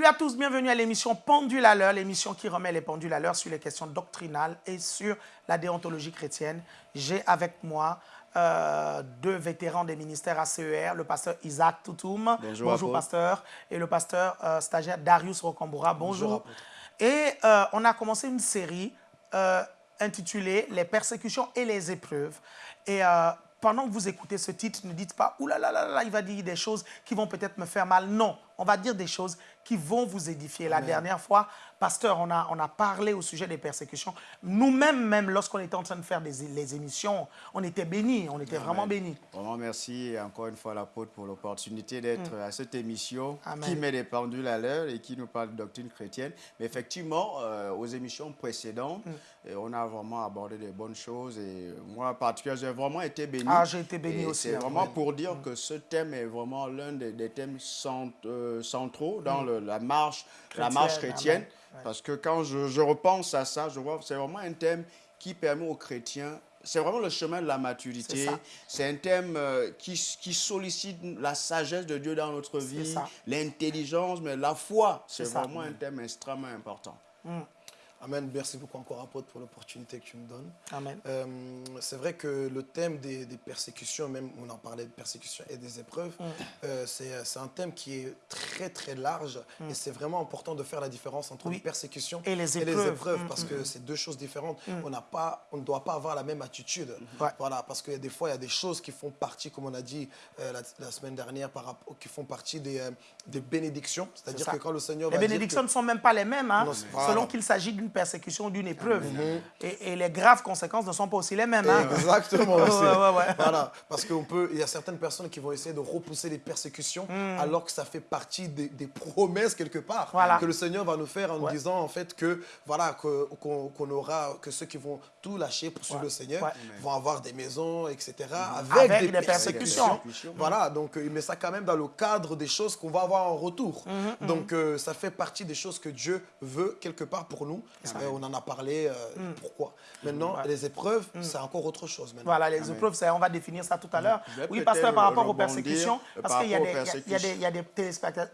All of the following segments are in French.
Salut à tous, bienvenue à l'émission Pendule à l'heure, l'émission qui remet les pendules à l'heure sur les questions doctrinales et sur la déontologie chrétienne. J'ai avec moi euh, deux vétérans des ministères ACER, le pasteur Isaac Toutoum. Bonjour, pasteur. Et le pasteur euh, stagiaire Darius Rocamboura. Bonjour. et euh, on a commencé une série intitulée Les persécutions et les épreuves. Et pendant que vous écoutez ce titre, ne dites pas « Ouh là là là là, il va dire des choses qui vont peut-être me faire mal ». Non, on va dire des choses qui vont vous édifier. La dernière fois, pasteur, on a, on a parlé au sujet des persécutions. Nous-mêmes, même, lorsqu'on était en train de faire des, les émissions, on était bénis, on était vraiment bénis. Vraiment, merci encore une fois l'apôtre pour l'opportunité d'être mm. à cette émission qui met des pendules à l'heure et qui nous parle de doctrine chrétienne. Mais effectivement, euh, aux émissions précédentes, mm. euh, on a vraiment abordé des bonnes choses et moi, en particulier, j'ai vraiment été béni. Ah, j'ai été béni aussi. C'est hein, vraiment pour dire mm. que ce thème est vraiment l'un des, thèmes euh, centraux dans le la marche, la marche chrétienne. Parce que quand je, repense à ça, je vois c'est vraiment un thème qui permet aux chrétiens c'est vraiment le chemin de la maturité. C'est un thème euh, qui, qui, sollicite la sagesse de Dieu dans notre vie, l'intelligence, mais la foi. C'est vraiment un thème extrêmement important. Mm. Amen. Merci beaucoup encore, apôtre, pour l'opportunité que tu me donnes. Amen. Euh, c'est vrai que le thème des, persécutions, même on en parlait de persécutions et des épreuves, mm. euh, c'est un thème qui est très, très large. Mm. Et c'est vraiment important de faire la différence entre les persécutions et les épreuves. Mm, parce que c'est deux choses différentes. On, pas, on ne doit pas avoir la même attitude. Voilà, parce que des fois, il y a des choses qui font partie, comme on a dit euh, la, semaine dernière, par rapport, qui font partie des, des bénédictions. C'est-à-dire que quand le Seigneur Les bénédictions ne sont même pas les mêmes, hein, selon qu'il s'agit d'une persécution d'une épreuve. et, les graves conséquences ne sont pas aussi les mêmes. Hein. Exactement. Voilà, parce qu'il y a certaines personnes qui vont essayer de repousser les persécutions hmm. alors que ça fait partie des, promesses quelque part que le Seigneur va nous faire en nous disant en fait que voilà qu'on aura que ceux qui vont tout lâcher pour suivre le Seigneur vont avoir des maisons etc avec, des, persécutions. Voilà donc il met ça quand même dans le cadre des choses qu'on va avoir en retour. Mhm. Donc euh, ça fait partie des choses que Dieu veut quelque part pour nous on en a parlé, euh, mm. pourquoi? Maintenant, les épreuves, mm. c'est encore autre chose. Voilà, les épreuves, on va définir ça tout à l'heure. Oui, pasteur, par rapport aux persécutions, parce qu'il y, a des téléspectateurs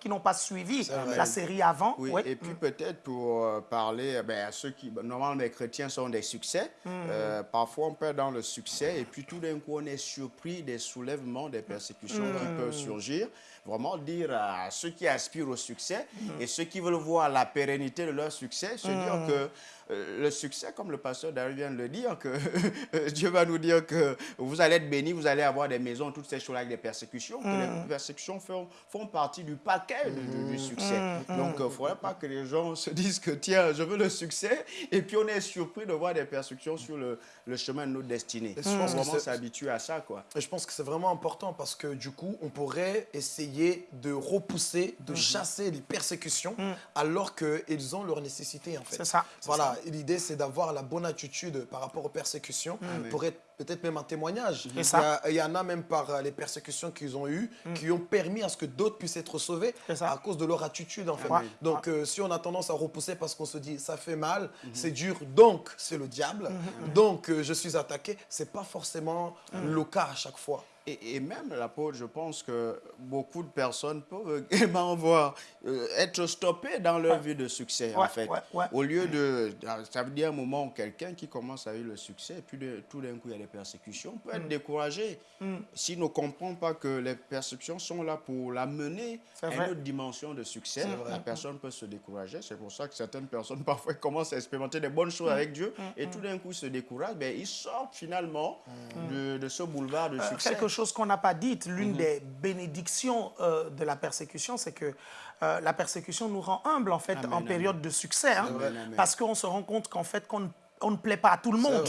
qui n'ont pas suivi la série avant. Oui, et puis mm. peut-être pour euh, parler ben, à ceux qui, normalement, les chrétiens sont des succès. Euh, parfois, on perd dans le succès et puis tout d'un coup, on est surpris des soulèvements, des persécutions qui peuvent surgir vraiment dire à ceux qui aspirent au succès et ceux qui veulent voir la pérennité de leur succès, se dire mm. que euh, le succès, comme le pasteur David vient de le dire, que Dieu va nous dire que vous allez être bénis, vous allez avoir des maisons, toutes ces choses avec des persécutions, que les mm. persécutions font, font, partie du paquet du, mm. succès. Donc, il ne faudrait pas que les gens se disent que, tiens, je veux le succès, et puis on est surpris de voir des persécutions sur le, le chemin de notre destinée. Je pense vraiment s'habituer à ça. Quoi. Et je pense que c'est vraiment important parce que du coup, on pourrait essayer de repousser, de mm-hmm. chasser les persécutions mm. alors qu'ils ont leur nécessité en fait. C'est ça. Voilà, l'idée c'est d'avoir la bonne attitude par rapport aux persécutions mm. pour être peut-être même un témoignage. Il y, en a même par les persécutions qu'ils ont eues mm. qui ont permis à ce que d'autres puissent être sauvés à cause de leur attitude en fait. Donc euh, si on a tendance à repousser parce qu'on se dit ça fait mal, mm-hmm. c'est dur, donc c'est le diable, mm-hmm. donc euh, je suis attaqué, c'est pas forcément mm. le cas à chaque fois. Et, même l'apôtre, je pense que beaucoup de personnes peuvent également voir, euh, être stoppées dans leur vie de succès, en fait. Au lieu de... Ça veut dire un moment où quelqu'un qui commence à vivre le succès, et puis tout d'un coup, il y a des persécutions, peut être mm. découragé. Mm. S'il ne comprend pas que les persécutions sont là pour l'amener à une autre dimension de succès, la personne peut se décourager. C'est pour ça que certaines personnes, parfois, commencent à expérimenter des bonnes choses mm. avec Dieu, et tout d'un coup, se découragent. Ben, ils sortent finalement de, ce boulevard de euh, succès chose qu'on n'a pas dite, l'une mhm. des bénédictions euh, de la persécution, c'est que euh, la persécution nous rend humbles en fait en période de succès, hein, parce qu'on se rend compte qu'en fait qu'on on ne plaît pas à tout le monde.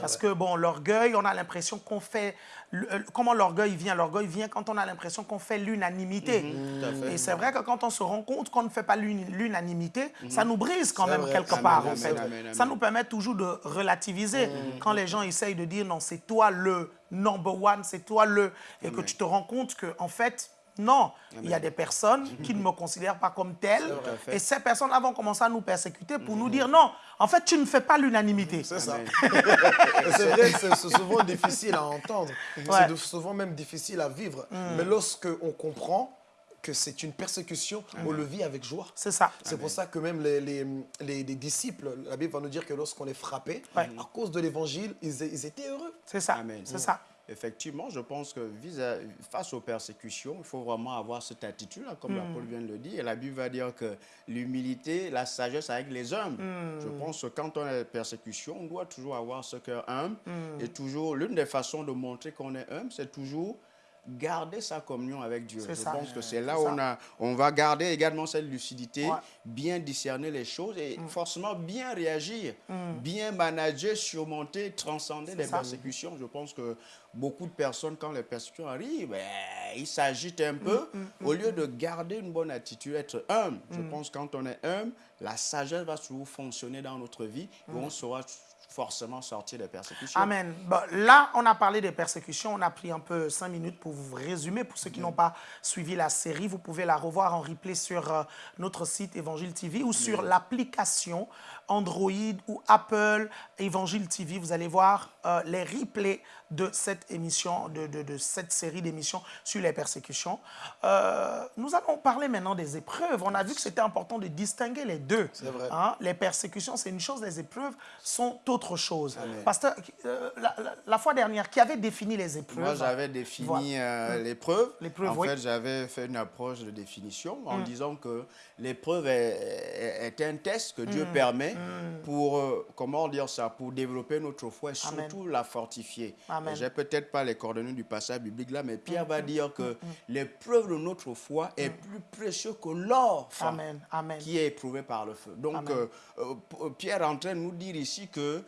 Parce que, bon, l'orgueil, on a l'impression qu'on fait... Euh, comment l'orgueil vient? L'orgueil vient quand on a l'impression qu'on fait l'unanimité. Mhm. Et c'est vrai que quand on se rend compte qu'on ne fait pas l'unanimité, mhm. ça nous brise quand même quelque part, en fait. Ça nous permet toujours de relativiser. Quand les gens essayent de dire, non, c'est toi le number one, c'est toi le... Et que tu te rends compte que, en fait, non, il y a des personnes qui ne me considèrent pas comme telle. Et ces personnes-là vont commencer à nous persécuter pour nous dire non, en fait, tu ne fais pas l'unanimité. C'est ça. c'est vrai c'est souvent difficile à entendre. C'est souvent même difficile à vivre. Mm. Mais lorsqu'on comprend que c'est une persécution, on le vit avec joie. C'est ça. C'est pour ça que même les, les, les, disciples, la Bible va nous dire que lorsqu'on est frappé, à cause de l'évangile, ils, ils, étaient heureux. C'est ça. C'est ça. Effectivement, je pense que face aux persécutions, il faut vraiment avoir cette attitude, comme la Paul vient de le dire. Et la Bible va dire que l'humilité, la sagesse avec les hommes. Je pense que quand on est persécution, on doit toujours avoir ce cœur humble. Et toujours, l'une des façons de montrer qu'on est humble, c'est toujours garder sa communion avec Dieu. Je pense que c'est là où on, a, on va garder également cette lucidité, bien discerner les choses et mm. forcément bien réagir, mm. bien manager, surmonter, transcender les persécutions. Je pense que beaucoup de personnes, quand les persécutions arrivent, ben, ils s'agitent un peu. Mm, Au lieu de garder une bonne attitude, être humble, je pense que quand on est humble, la sagesse va toujours fonctionner dans notre vie et on saura forcément sortir des persécutions. Amen. là, on a parlé des persécutions. On a pris un peu cinq minutes pour vous résumer. Pour ceux qui n'ont pas suivi la série, vous pouvez la revoir en replay sur euh, notre site Évangile TV ou sur l'application Android ou Apple Évangile TV. Vous allez voir euh, les replays de cette émission, de, de, cette série d'émissions sur les persécutions. Euh, nous allons parler maintenant des épreuves. On a vu que c'était important de distinguer les deux. C'est vrai. Hein. Les persécutions, c'est une chose, les épreuves sont autre chose. Pasteur, euh, la, fois dernière, qui avait défini les épreuves? Moi, j'avais défini l'épreuve. En fait, j'avais fait une approche de définition en mm. disant que l'épreuve est, un test que Dieu mm. permet. Pour, euh, comment dire ça, pour développer notre foi et surtout la fortifier. J'ai peut-être pas les coordonnées du passage biblique là, mais Pierre va dire que l'épreuve de notre foi est plus précieux que l'or qui est éprouvé par le feu. Donc, euh, euh, Pierre est en train de nous dire ici que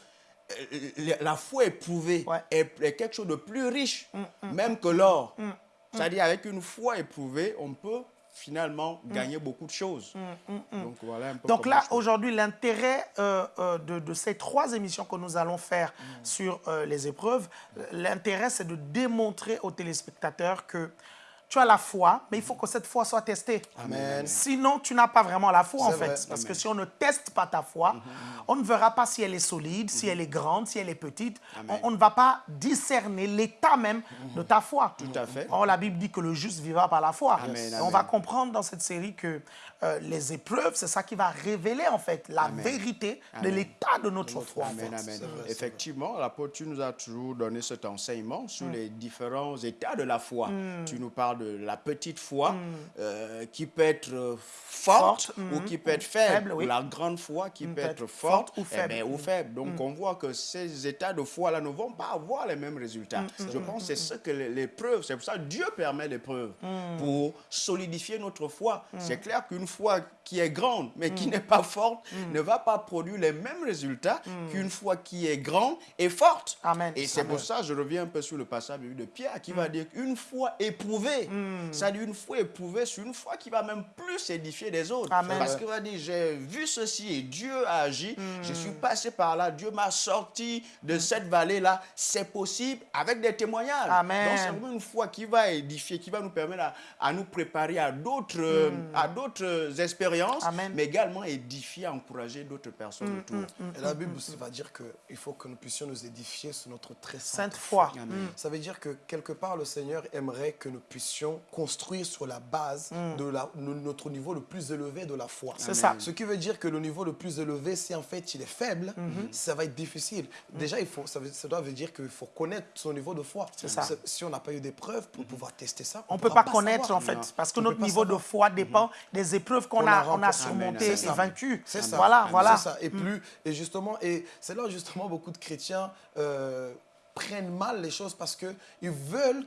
la foi éprouvée est, quelque chose de plus riche, même que l'or. C'est-à-dire, avec une foi éprouvée, on peut finalement mm. gagner beaucoup de choses. Mm, mm, Donc, voilà un peu Donc là, aujourd'hui, l'intérêt euh, euh, de, ces trois émissions que nous allons faire sur euh, les épreuves, l'intérêt, c'est de démontrer aux téléspectateurs que tu as la foi, mais il faut que cette foi soit testée. Amen. Sinon, tu n'as pas vraiment la foi, en fait. Parce que si on ne teste pas ta foi, mhm. on ne verra pas si elle est solide, si mhm. elle est grande, si elle est petite. On, ne va pas discerner l'état même de ta foi. Tout à fait. Or, la Bible dit que le juste vivra par la foi. On va comprendre dans cette série que euh, les épreuves, c'est ça qui va révéler, en fait, la vérité de l'état de notre, foi. Amen, amen. Effectivement, l'apôtre, tu nous as toujours donné cet enseignement sur mm. les différents états de la foi. Mm. Tu nous parles la petite foi mm. euh, qui peut être euh, forte, ou qui peut être faible, ou la grande foi qui peut être forte, ou, eh ben, faible. Donc on voit que ces états de foi-là ne vont pas avoir les mêmes résultats. Je pense que c'est ce que l'épreuve, c'est pour ça que Dieu permet l'épreuve, pour solidifier notre foi. C'est clair qu'une foi qui est grande, mais qui n'est pas forte, ne va pas produire les mêmes résultats qu'une foi qui est grande et forte. Amen. Et c'est pour ça, je reviens un peu sur le passage de Pierre, qui va dire qu'une foi éprouvée. Ça dit une foi éprouvée sur une foi qui va même plus édifier les autres. Parce qu'il va dire, j'ai vu ceci et Dieu a agi, je suis passé par là, Dieu m'a sorti de cette vallée-là. C'est possible avec des témoignages. Donc c'est une foi qui va édifier, qui va nous permettre à, nous préparer à d'autres hmm. Mais également édifier, encourager d'autres personnes autour. Et la Bible aussi va dire qu'il faut que nous puissions nous édifier sur notre très sainte, foi. Ça veut dire que quelque part, le Seigneur aimerait que nous puissions construire sur la base mm. de, la, notre niveau le plus élevé de la foi. C'est ça. Ce qui veut dire que le niveau le plus élevé, si en fait il est faible, mm-hmm. ça va être difficile. Mm. Déjà, il faut, ça, doit veut dire qu'il faut connaître son niveau de foi. C'est ça. Si on n'a pas eu d'épreuves pour mm-hmm. pouvoir tester ça, on ne peut pas, connaître en fait, parce que notre niveau de foi dépend mm-hmm. des épreuves qu'on a, on a surmontées et vaincues. C'est ça. Voilà, voilà. Ça. Et plus, et justement, et c'est là justement beaucoup de chrétiens euh, prennent mal les choses parce qu'ils veulent,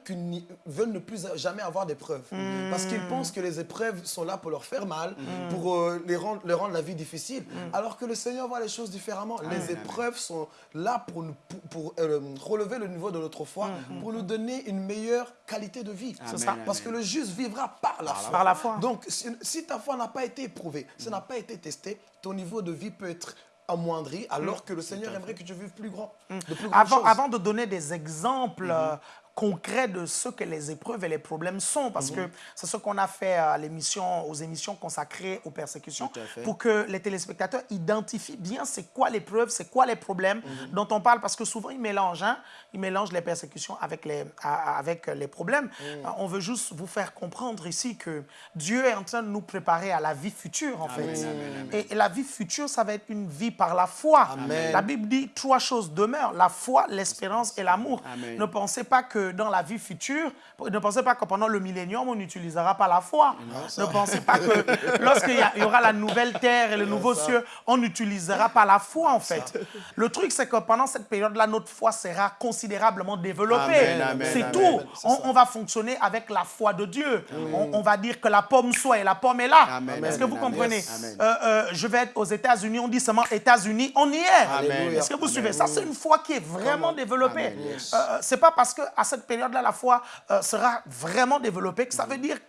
veulent ne plus jamais avoir d'épreuves. Hmm. Parce qu'ils pensent que les épreuves sont là pour leur faire mal, hmm. pour euh, les rendre, leur rendre la vie difficile. Hmm. Alors que le Seigneur voit les choses différemment. Les épreuves sont là pour, pour, euh, relever le niveau de notre foi, pour nous donner une meilleure qualité de vie. Ça. Parce que le juste vivra par la, foi. Par la foi. Donc, si, si ta foi n'a pas été éprouvée, ça n'a pas été testé, ton niveau de vie peut être amoindri, alors mm. que le Seigneur aimerait que tu vives plus grand. Mm. avant, avant de donner des exemples mm-hmm. euh, concret de ce que les épreuves et les problèmes sont, parce que c'est ce qu'on a fait à l'émission, aux émissions consacrées aux persécutions, pour que les téléspectateurs identifient bien c'est quoi l'épreuve, c'est quoi les problèmes dont on parle, parce que souvent ils mélangent, hein, ils mélangent les persécutions avec les, avec les problèmes. On veut juste vous faire comprendre ici que Dieu est en train de nous préparer à la vie future, en fait. Et, la vie future, ça va être une vie par la foi. La Bible dit trois choses demeurent, la foi, l'espérance et l'amour. Ne pensez pas que dans la vie future, ne pensez pas que pendant le millénium, on n'utilisera pas la foi. ne pensez pas que lorsqu'il y, aura la nouvelle terre et le nouveau ciel, on n'utilisera pas la foi, en fait. Le truc, c'est que pendant cette période-là, notre foi sera considérablement développée. C'est tout. On, va fonctionner avec la foi de Dieu. On, va dire que la pomme soit et la pomme est là. Est-ce que vous comprenez? Euh, euh, Je vais être aux États-Unis, on dit seulement États-Unis, on y est. Est-ce que vous suivez Ça, c'est une foi qui est vraiment développée. Euh, c'est pas parce qu'à cette période-là, la foi sera vraiment développée que ça veut dire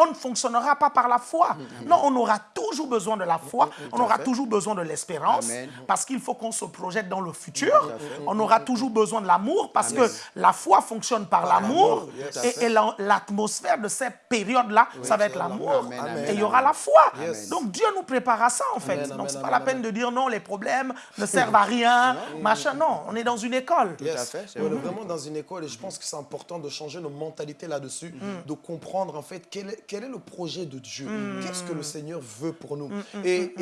qu'on ne fonctionnera pas par la foi. Non, on aura toujours besoin de la foi, on aura toujours besoin de l'espérance, parce qu'il faut qu'on se projette dans le futur. On aura toujours besoin de l'amour, parce que la foi fonctionne par l'amour, et, l'atmosphère de cette période-là, ça va être l'amour, et il y aura la foi. Donc Dieu nous prépare à ça, en fait. Donc, c'est pas la peine de dire non, les problèmes ne servent à rien, machin. Non, on est dans une école. Tout à fait. On est vraiment dans une école, et je pense que c'est important de changer nos mentalités là-dessus, mm. de comprendre, en fait, quel est, quel est le projet de Dieu? Mm. Qu'est-ce que le Seigneur veut pour nous? Mm, et,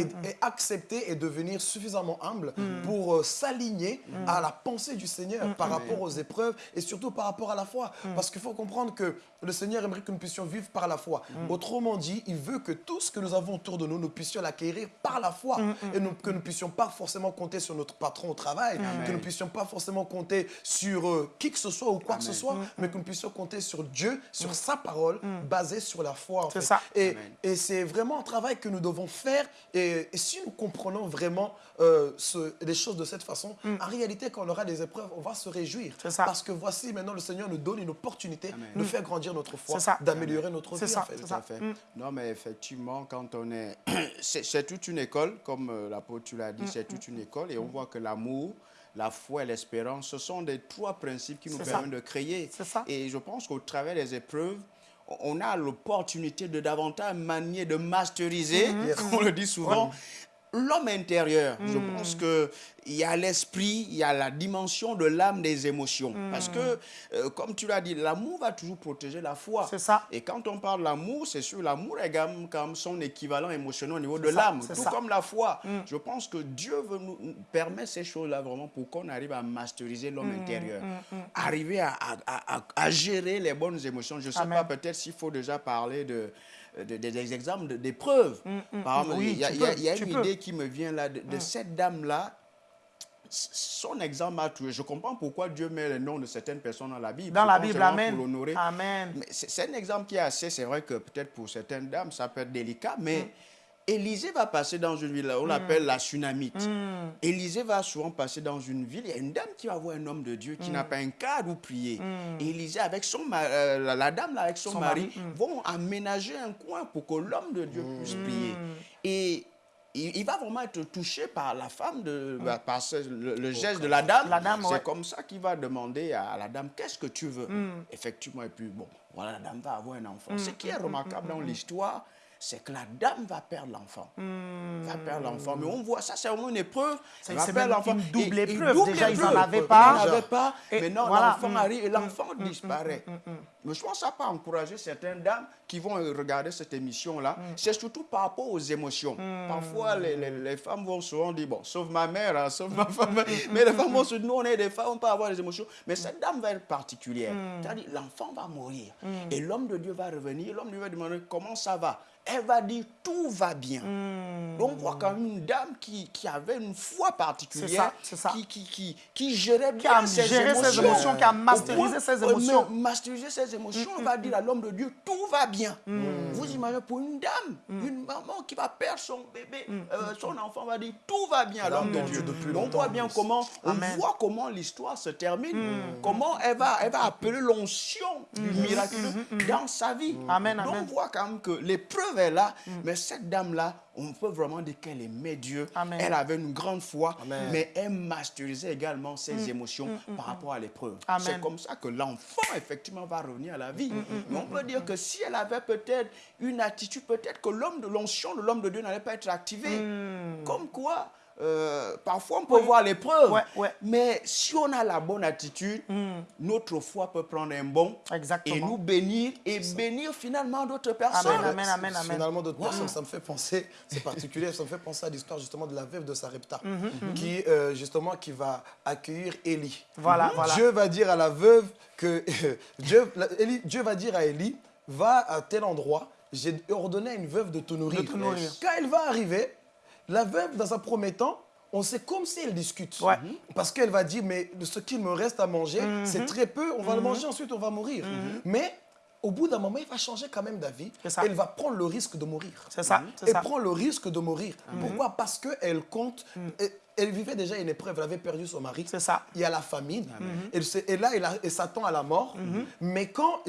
accepter et devenir suffisamment humble pour euh, s'aligner à la pensée du Seigneur par rapport aux épreuves et surtout par rapport à la foi. Parce qu'il faut comprendre que le Seigneur aimerait que nous puissions vivre par la foi. Autrement dit, il veut que tout ce que nous avons autour de nous, nous puissions l'acquérir par la foi. Et que nous ne puissions pas forcément compter sur notre patron au travail, que nous ne puissions pas forcément compter sur euh, qui que ce soit ou quoi que ce soit, mais que nous puissions compter sur Dieu, sur sa parole, basée sur la foi. C'est ça. Et, et c'est vraiment un travail que nous devons faire. Et, si nous comprenons vraiment euh, ce, les choses de cette façon, en réalité, quand on aura des épreuves, on va se réjouir. Ça. Parce que voici, maintenant, le Seigneur nous donne une opportunité de faire grandir notre foi, d'améliorer notre vie. Ça. En fait. Mm. Non, mais effectivement, quand on est... c'est toute une école, comme euh, l'apôtre tu l'as dit, mm, c'est toute mm, une école. Et on voit que l'amour, la foi et l'espérance, ce sont des trois principes qui nous permettent de créer. Et je pense qu'au travers des épreuves, on a l'opportunité de davantage manier, de masteriser, comme on le dit souvent, l'homme intérieur. Je hmm. pense qu'il y a l'esprit, il y a la dimension de l'âme des émotions. Hmm. Parce que, euh, comme tu l'as dit, l'amour va toujours protéger la foi. C'est ça. Et quand on parle d'amour, c'est sûr, l'amour est comme son équivalent émotionnel au niveau de l'âme, tout comme la foi. Hmm. Je pense que Dieu veut nous permettre ces choses-là vraiment pour qu'on arrive à masteriser l'homme intérieur. Arriver à, à, gérer les bonnes émotions. Je ne sais pas, peut-être s'il faut déjà parler de des, exemples d'épreuves. Mm, mm, Par exemple, il y a, une idée qui me vient là de, mm. cette dame-là. Son exemple a tué. Je comprends pourquoi Dieu met le nom de certaines personnes dans la Bible. Dans la Bible, Amen. Pour l'honorer. Amen. C'est un exemple qui est assez, c'est vrai que peut-être pour certaines dames, ça peut être délicat, mais Élisée va passer dans une ville, on mm. l'appelle la tsunamite. Mm. Élisée va souvent passer dans une ville, il y a une dame qui va voir un homme de Dieu qui mm. n'a pas un cadre où prier. Élisée, avec son euh, la dame là, avec son, mari, vont aménager un coin pour que l'homme de Dieu puisse prier. Et il, va vraiment être touché par la femme, de, bah, par le, geste de la dame. C'est comme ça qu'il va demander à la dame, qu'est-ce que tu veux? Effectivement, et puis bon, voilà, la dame va avoir un enfant. Ce qui est remarquable dans l'histoire, c'est que la dame va perdre l'enfant. Hmm. Va perdre l'enfant. Mais on voit ça, c'est vraiment une épreuve. C'est une double épreuve. Déjà, ils n'en avaient pas. Ils n'en pas. mais non, l'enfant hmm. arrive et l'enfant hmm. disparaît. Mais je pense que ça pas encourager certaines dames qui vont regarder cette émission-là. C'est surtout par rapport aux émotions. Parfois, les, femmes vont souvent dire, bon, sauf ma mère, hein, sauf ma femme. mais les femmes vont se dire, nous, on est des femmes, on peut avoir des émotions. Mais cette dame va être particulière. C'est-à-dire, l'enfant va mourir. Et l'homme de Dieu va revenir. L'homme lui va demander, comment ça va elle va dire tout va bien. Hmm. Donc, on voit quand même une dame qui, qui avait une foi particulière, ça, Qui, qui, qui, qui, gérait bien ses, émotions. ses, émotions. Qui a masterisé ses émotions. Masterisé ses émotions, on va dire à l'homme de Dieu, tout va bien. Hmm. Vous imaginez pour une dame, hmm. une maman qui va perdre son bébé, euh, son enfant va dire, tout va bien à l'homme de Dieu. Depuis on voit bien comment, on voit comment l'histoire se termine, comment elle va, elle va appeler l'onction du miraculeux dans sa vie. Amen, Donc, on voit quand même que l'épreuve là, mm. mais cette dame-là, on peut vraiment dire qu'elle aimait Dieu. Elle avait une grande foi, mais elle masterisait également ses mm. émotions mm, mm, par rapport à l'épreuve. C'est comme ça que l'enfant, effectivement, va revenir à la vie. mais on peut dire que si elle avait peut-être une attitude, peut-être que l'homme de l'onction de l'homme de Dieu n'allait pas être activé. Comme quoi, euh, parfois on peut voir l'épreuve, mais si on a la bonne attitude, hmm. notre foi peut prendre un bon et nous bénir et bénir finalement d'autres personnes. Amen, amen, amen, Finalement d'autres personnes, ça me fait penser, c'est particulier, ça me fait penser à l'histoire justement de la veuve de Sarepta, mhm, mhm. qui euh, justement qui va accueillir Élie. Voilà, voilà. Dieu va dire à la veuve que Dieu, Dieu va dire à Élie, va à tel endroit, j'ai ordonné à une veuve de te nourrir. De te nourrir. Quand elle va arriver, la veuve, dans un premier temps, on sait comme si elle discute. Mhm. Parce qu'elle va dire, mais ce qu'il me reste à manger, mhm. c'est très peu, on va le mhm. manger, ensuite on va mourir. Mais au bout d'un moment, il va changer quand même d'avis. Elle va prendre le risque de mourir. C'est ça. Elle prend le risque de mourir. Pourquoi? Parce qu'elle compte elle vivait déjà une épreuve, elle avait perdu son mari. C'est ça. Il y a la famine. et là, elle, s'attend à la mort. Mhm. Mais quand,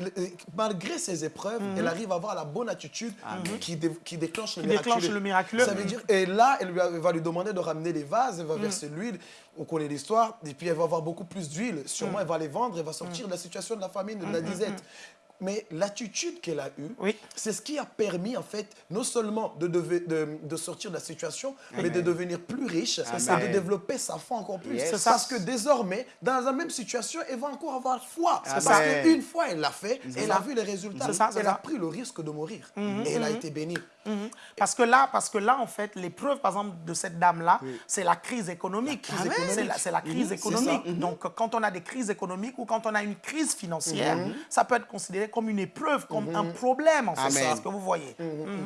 malgré ces épreuves, mhm. elle arrive à avoir la bonne attitude qui, déclenche le déclenche le miraculeux. Ça veut dire, et là, elle, va lui demander de ramener les vases, elle va mhm. verser l'huile. On connaît l'histoire. Et puis, elle va avoir beaucoup plus d'huile. Sûrement, elle va les vendre, elle va sortir de la situation de la famine, de la disette. Mais l'attitude qu'elle a eue, c'est ce qui a permis, en fait, non seulement de, de, sortir de la situation, mais de devenir plus riche et de développer sa foi encore plus. Parce que désormais, dans la même situation, elle va encore avoir foi. Parce qu'une fois, elle l'a fait, elle a vu les résultats. elle a pris le risque de mourir. Mhm, et elle a mhm. été bénie. Mhm. Parce que là, parce que là, en fait, l'épreuve, par exemple, de cette dame-là, c'est la crise économique. C'est la, crise économique. Donc, quand on a des crises économiques ou quand on a une crise financière, ça peut être considéré comme une épreuve, comme un problème, en c'est ce que vous voyez.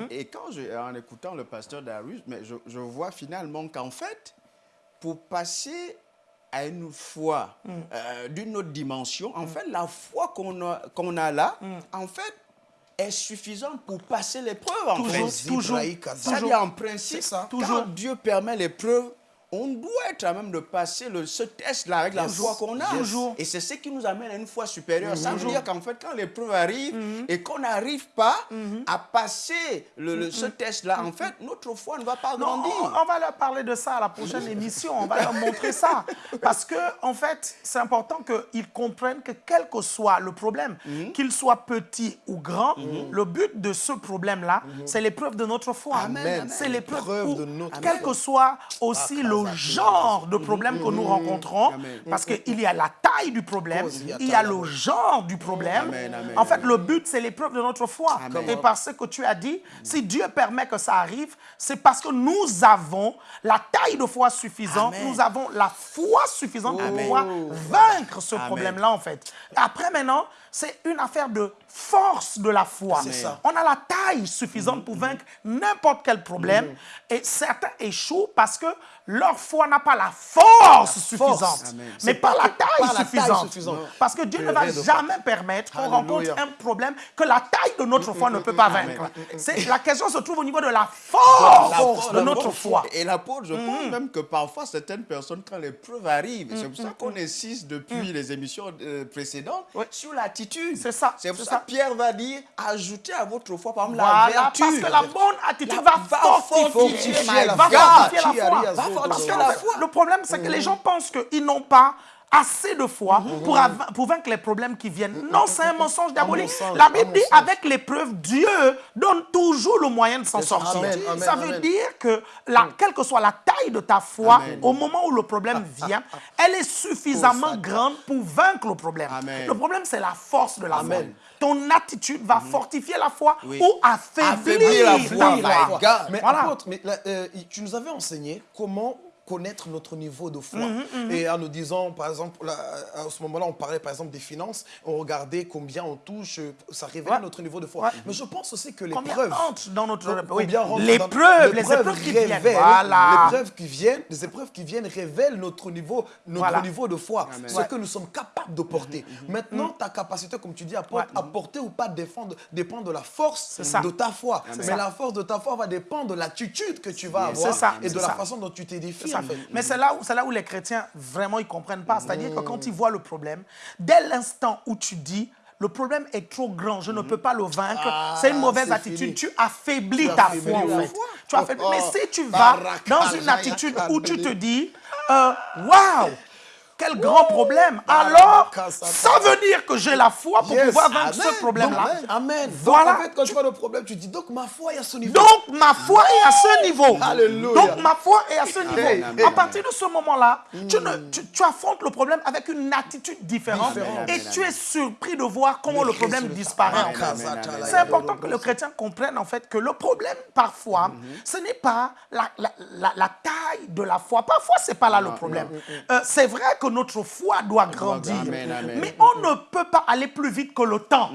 Et quand, je, en écoutant le pasteur Darius, mais je, vois finalement qu'en fait, pour passer à une foi euh, d'une autre dimension, en fait, la foi qu'on a, qu'on a là, en fait, est suffisante pour passer l'épreuve, en toujours, fait. Toujours, toujours. en principe, ça. quand Dieu permet l'épreuve, on doit être à même de passer le, ce test-là avec la foi qu'on a. Et c'est ce qui nous amène à une foi supérieure. Ça veut dire qu'en fait, quand l'épreuve arrive mhm. et qu'on n'arrive pas mhm. à passer le, ce mhm. test-là, en fait, notre foi ne va pas grandir. On, va leur parler de ça à la prochaine émission. On va leur montrer ça. Parce que, en fait, c'est important qu'ils comprennent que quel que soit le problème, qu'il soit petit ou grand, le but de ce problème-là, c'est l'épreuve de notre foi. C'est l'épreuve de notre Quel que soit aussi le genre de problème que nous rencontrons, parce qu'il y a la taille du problème, il y a le genre du problème. En fait, le but, c'est l'épreuve de notre foi. Et par ce que tu as dit, si Dieu permet que ça arrive, c'est parce que nous avons la taille de foi suffisante, nous avons la foi suffisante pour pouvoir vaincre ce problème-là, en fait. Après, maintenant, c'est une affaire de force de la foi. On a la taille suffisante pour vaincre n'importe quel problème. Et certains échouent parce que leur foi n'a pas la force suffisante, mais pas, la taille, suffisante. Parce que Dieu ne va jamais permettre qu'on rencontre un problème que la taille de notre foi ne peut pas vaincre. La question se trouve au niveau de la force, de notre foi. Et l'apôtre, je pense mm. même que parfois certaines personnes, quand l'épreuve arrive, c'est pour ça mm, qu'on mm, insiste depuis les émissions euh, précédentes sur C'est ça. C'est pour ça que Pierre va dire, ajoutez à votre foi, par exemple, la vertu. Parce que la bonne attitude va, fortifier, la, va fortifier la foi. Le problème, c'est que les gens pensent qu'ils n'ont pas assez de foi mhm. pour, pour, vaincre les problèmes qui viennent. Mhm. Non, c'est un mensonge diabolique. La Bible dit, avec l'épreuve, Dieu donne toujours le moyen de s'en sortir. Ça veut dire que, la, mm. quelle que soit la taille de ta foi, au moment où le problème ah, vient, ah, ah. elle est suffisamment grande pour vaincre le problème. Le problème, c'est la force de la foi. Ton attitude va fortifier la foi ou affaiblir, la foi. Mais, voilà. mais euh, tu nous avais enseigné comment connaître notre niveau de foi. Mhm, mhm. Et en nous disant, par exemple, à ce moment-là, on parlait par exemple des finances, on regardait combien on touche, ça révèle notre niveau de foi. Mais je pense aussi que les preuves... dans notre... les preuves, les épreuves qui viennent. Les épreuves qui viennent, les épreuves qui viennent révèlent notre niveau, notre niveau de foi, ce que nous sommes capables de porter. Mhm, Maintenant, ta capacité, comme tu dis, à, porter ou pas défendre, dépend de la force de ta foi. Mais la force de ta foi va dépendre de l'attitude que tu vas avoir et de la façon dont tu t'édifies. Mais c'est là, où, là où les chrétiens, vraiment, ils ne comprennent pas. C'est-à-dire que quand ils voient le problème, dès l'instant où tu dis, le problème est trop grand, je ne peux pas le vaincre, ah, c'est une mauvaise attitude. Tu affaiblis ta foi, en fait. tu as fait... Mais si tu vas dans une attitude où tu te dis, euh, waouh, quel grand problème. Alors, ça veut dire que j'ai la foi pour pouvoir vaincre ce problème-là. Amen. Voilà. Donc, en fait, quand tu vois le problème, tu dis, donc ma foi est à ce niveau. Donc, ma foi est à ce niveau. Alléluia. Donc, ma foi est à ce niveau. À partir de ce moment-là, tu, tu, affrontes le problème avec une attitude différente et tu es surpris de voir comment le problème disparaît. C'est important que le chrétien comprenne en fait que le problème, parfois, mhm. ce n'est pas la, la, taille de la foi. Parfois, ce n'est pas là le problème. Euh, c'est vrai que notre foi doit grandir. Mais on ne peut pas aller plus vite que le temps.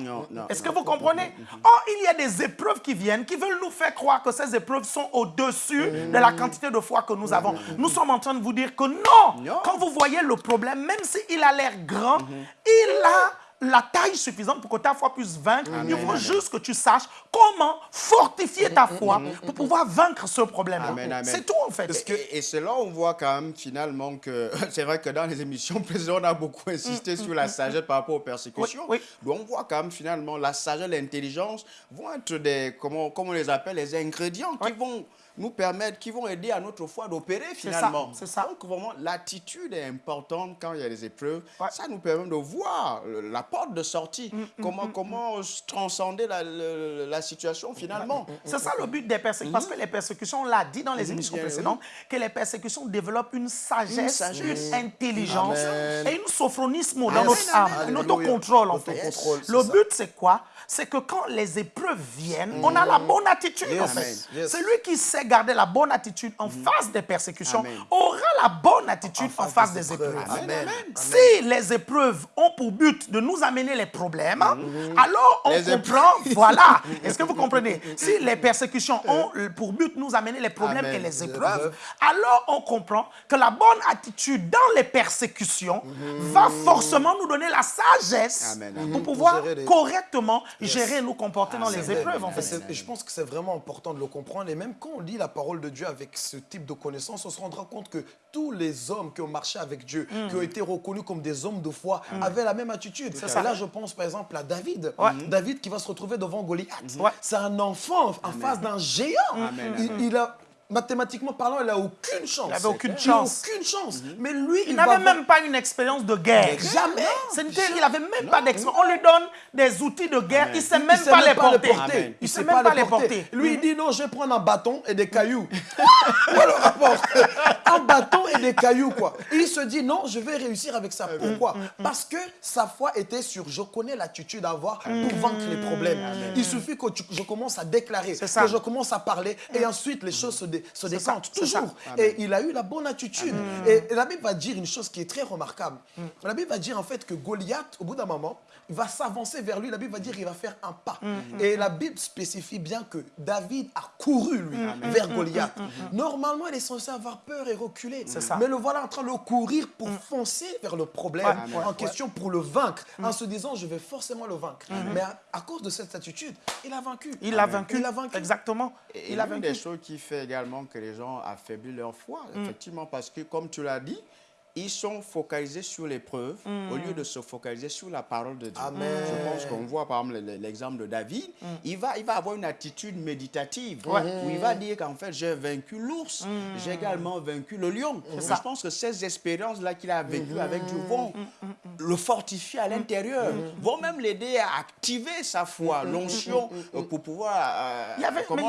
Est-ce que vous comprenez? Or, il y a des épreuves qui viennent, qui veulent nous faire croire que ces épreuves sont au-dessus de la quantité de foi que nous avons. Nous sommes en train de vous dire que non. Quand vous voyez le problème, même s'il a l'air grand, il a la taille suffisante pour que ta foi puisse vaincre. Il faut juste que tu saches comment fortifier ta foi pour pouvoir vaincre ce problème. C'est tout en fait. Et, c'est là on voit quand même finalement que c'est vrai que dans les émissions précédentes, on a beaucoup insisté mm, sur la mm, sagesse par rapport aux persécutions. Donc on voit quand même finalement la sagesse, l'intelligence vont être des, comment, comment on les appelle, les ingrédients qui vont nous permettre, qui vont aider à notre foi d'opérer finalement. C'est ça. Donc vraiment, l'attitude est importante quand il y a des épreuves. Ça nous permet de voir la porte de sortie, mm, mm, comment, mm, comment transcender la, la, situation finalement. C'est ça le but des persécutions. Parce que les persécutions, on l'a dit dans les émissions précédentes, que les persécutions développent une sagesse, une, intelligence et une sophronisme dans notre âme, un autocontrôle en fait. Le but, c'est quoi? C'est que quand les épreuves viennent, on a la bonne attitude en fait. Celui qui sait garder la bonne attitude en mm. face des persécutions aura la bonne attitude en, face, des, épreuves. Si les épreuves ont pour but de nous amener les problèmes, mm. alors on comprend, voilà. Est-ce que vous comprenez? Si les persécutions ont pour but de nous amener les problèmes et les épreuves, alors on comprend que la bonne attitude dans les persécutions mm. va forcément nous donner la sagesse pour pouvoir correctement gérer, nous comporter dans ah, les épreuves. En fait. je pense que c'est vraiment important de le comprendre. Et même quand on lit la parole de Dieu avec ce type de connaissance, on se rendra compte que tous les hommes qui ont marché avec Dieu, mm. qui ont été reconnus comme des hommes de foi, mm. avaient la même attitude. Et là, je pense par exemple à David. David qui va se retrouver devant Goliath. C'est un enfant en face d'un géant. il, a mathématiquement parlant, il n'a aucune chance. Il n'avait aucune chance. aucune chance. Mais lui, il, n'avait même pas une expérience de guerre. Jamais. Il n'avait même pas d'expérience. On lui donne des outils de guerre, il ne sait même pas, les porter. Il ne sait même pas les porter. Lui, il dit non, je vais prendre un bâton et des cailloux. Voilà le rapport? Un bâton et des cailloux, quoi. il se dit non, je vais réussir avec ça. Pourquoi? Mm, mm, mm. Parce que sa foi était sur je connais l'attitude à avoir pour vaincre les problèmes. Il suffit que je commence à déclarer, que je commence à parler et ensuite les choses se se décante toujours. Et il a eu la bonne attitude. Et, la Bible va dire une chose qui est très remarquable. Mm. La Bible va dire en fait que Goliath, au bout d'un moment, va s'avancer vers lui. La Bible va dire qu'il va faire un pas. Mm. Et la Bible spécifie bien que David a couru, lui, mm. vers Goliath. Normalement, il est censé avoir peur et reculer. Mais le voilà en train de courir pour foncer vers le problème en question pour le vaincre, en se disant, je vais forcément le vaincre. Mais à, cause de cette attitude, il a vaincu. Il l'a vaincu. Il a vaincu. Exactement. Et il a vaincu. des choses qui fait également que les gens affaiblissent leur foi, mm. effectivement, parce que, comme tu l'as dit, ils sont focalisés sur l'épreuve au lieu de se focaliser sur la parole de Dieu. Je pense qu'on voit par exemple l'exemple de David, mm. il, va, il va avoir une attitude méditative où il va dire qu'en fait j'ai vaincu l'ours, mm. j'ai également vaincu le lion. Je pense que ces expériences-là qu'il a vécues avec Dieu vont le fortifier à l'intérieur, vont même l'aider à activer sa foi, l'onction euh, pour pouvoir... Euh, il, y avait, mais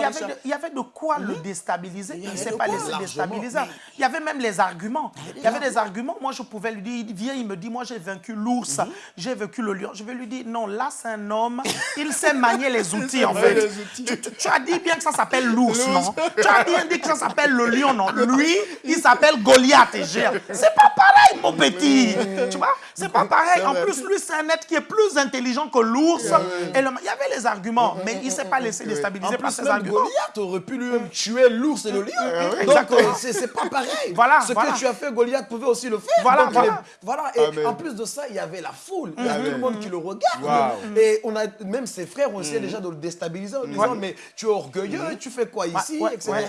il, y avait de, quoi le déstabiliser, il ne s'est pas laissé déstabiliser. Il y avait même les arguments. Il y avait des arguments moi, je pouvais lui dire, il vient, il me dit, moi, j'ai vaincu l'ours, mhm. j'ai vaincu le lion. Je vais lui dire, non, là, c'est un homme, il sait manier les outils, en fait. Tu, as dit bien que ça s'appelle l'ours, non? Tu as bien dit que ça s'appelle le lion, non? Lui, il s'appelle Goliath et C'est pas pareil, mon petit. Tu vois? C'est pas pareil. En plus, lui, c'est un être qui est plus intelligent que l'ours. Il y avait les arguments, mais il ne s'est pas laissé déstabiliser par ces arguments. Goliath aurait pu lui-même tuer l'ours et le lion. Donc, euh, c'est pas pareil. Voilà, Ce que tu as fait, Goliath pouvait aussi le fait. Voilà, voilà. Et en plus de ça, il y avait la foule. Il y a tout le monde qui le regarde. Et on a, même ses frères ont essayé mm. déjà de le déstabiliser en disant, mais tu es orgueilleux, mm. tu fais quoi ici, etc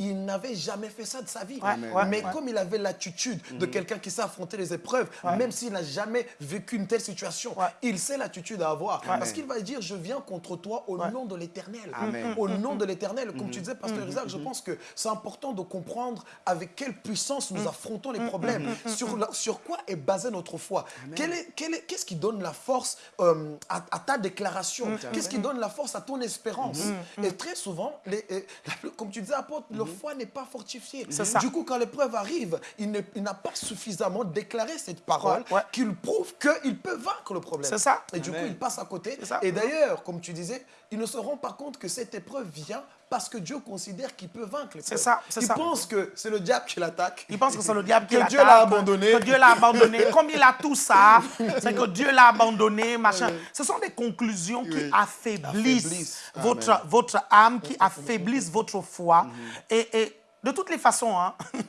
il n'avait jamais fait ça de sa vie. Mais comme il avait l'attitude de mhm. quelqu'un qui sait affronter les épreuves, même s'il n'a jamais vécu une telle situation, il sait l'attitude à avoir. Parce qu'il va dire, je viens contre toi au nom de l'éternel. Au nom de l'éternel. Comme mhm. tu disais, Pasteur Isaac, je pense que c'est important de comprendre avec quelle puissance nous affrontons les problèmes. Sur, sur quoi est basée notre foi? Qu'est-ce qui donne la force euh, à, ta déclaration? Qu'est-ce qui donne la force à ton espérance? Et très souvent, les, comme tu disais, apôtre, le foi n'est pas fortifié. Du coup, quand l'épreuve arrive, il n'a pas suffisamment déclaré cette parole qu'il prouve qu'il peut vaincre le problème. C'est ça. Et du coup, il passe à côté. Et d'ailleurs, comme tu disais, ils ne se rendent pas compte que cette épreuve vient parce que Dieu considère qu'il peut vaincre C'est ça, Il pense que c'est le diable qui l'attaque. Il pense que c'est le diable qui l'attaque. Que Dieu l'a abandonné. Que Dieu l'a abandonné. Comme il a tout ça, c'est que Dieu l'a abandonné, machin. Ce sont des conclusions qui affaiblissent, votre, votre âme, qui affaiblissent votre foi. Mhm. et, et de toutes les façons, hein,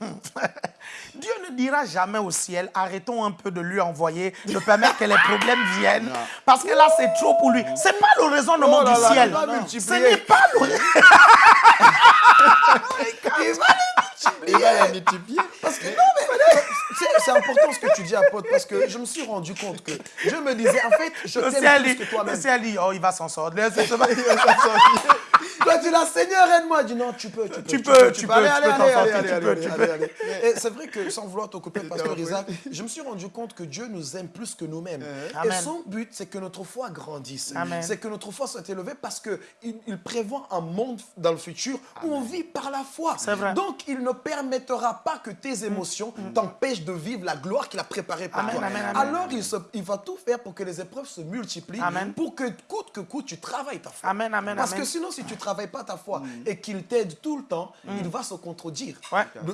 Dieu ne dira jamais au ciel, arrêtons un peu de lui envoyer, de permettre que les problèmes viennent, parce que là, c'est trop pour lui. Ce n'est pas le raisonnement oh du ciel. Ce n'est pas le... il va il va les multiplier. Parce que, non, c'est important ce que tu dis, apôtre, parce que je me suis rendu compte que je me disais, en fait, je t'aime plus que toi-même. Ciel dit, oh, il va s'en sortir. il va s'en sortir. Toi, tu l'as, Seigneur, aide-moi. dis non, tu peux, tu peux. Tu peux, tu peux. Allez, allez, allez, Et c'est vrai que, sans vouloir te couper, Pasteur Isaac, je me suis rendu compte que Dieu nous aime plus que nous-mêmes. Et son but, c'est que notre foi grandisse. C'est que notre foi soit élevée parce qu'il il prévoit un monde dans le futur où on vit par la foi. Vrai. Donc, il ne permettra pas que tes émotions mm. t'empêchent de vivre la gloire qu'il a préparée pour toi. Alors, il, il, va tout faire pour que les épreuves se multiplient, pour que coûte que coûte, tu travailles ta foi. Parce que sinon, si tu travailles travaille pas ta foi mm. et qu'il t'aide tout le temps, mm. il va se contredire.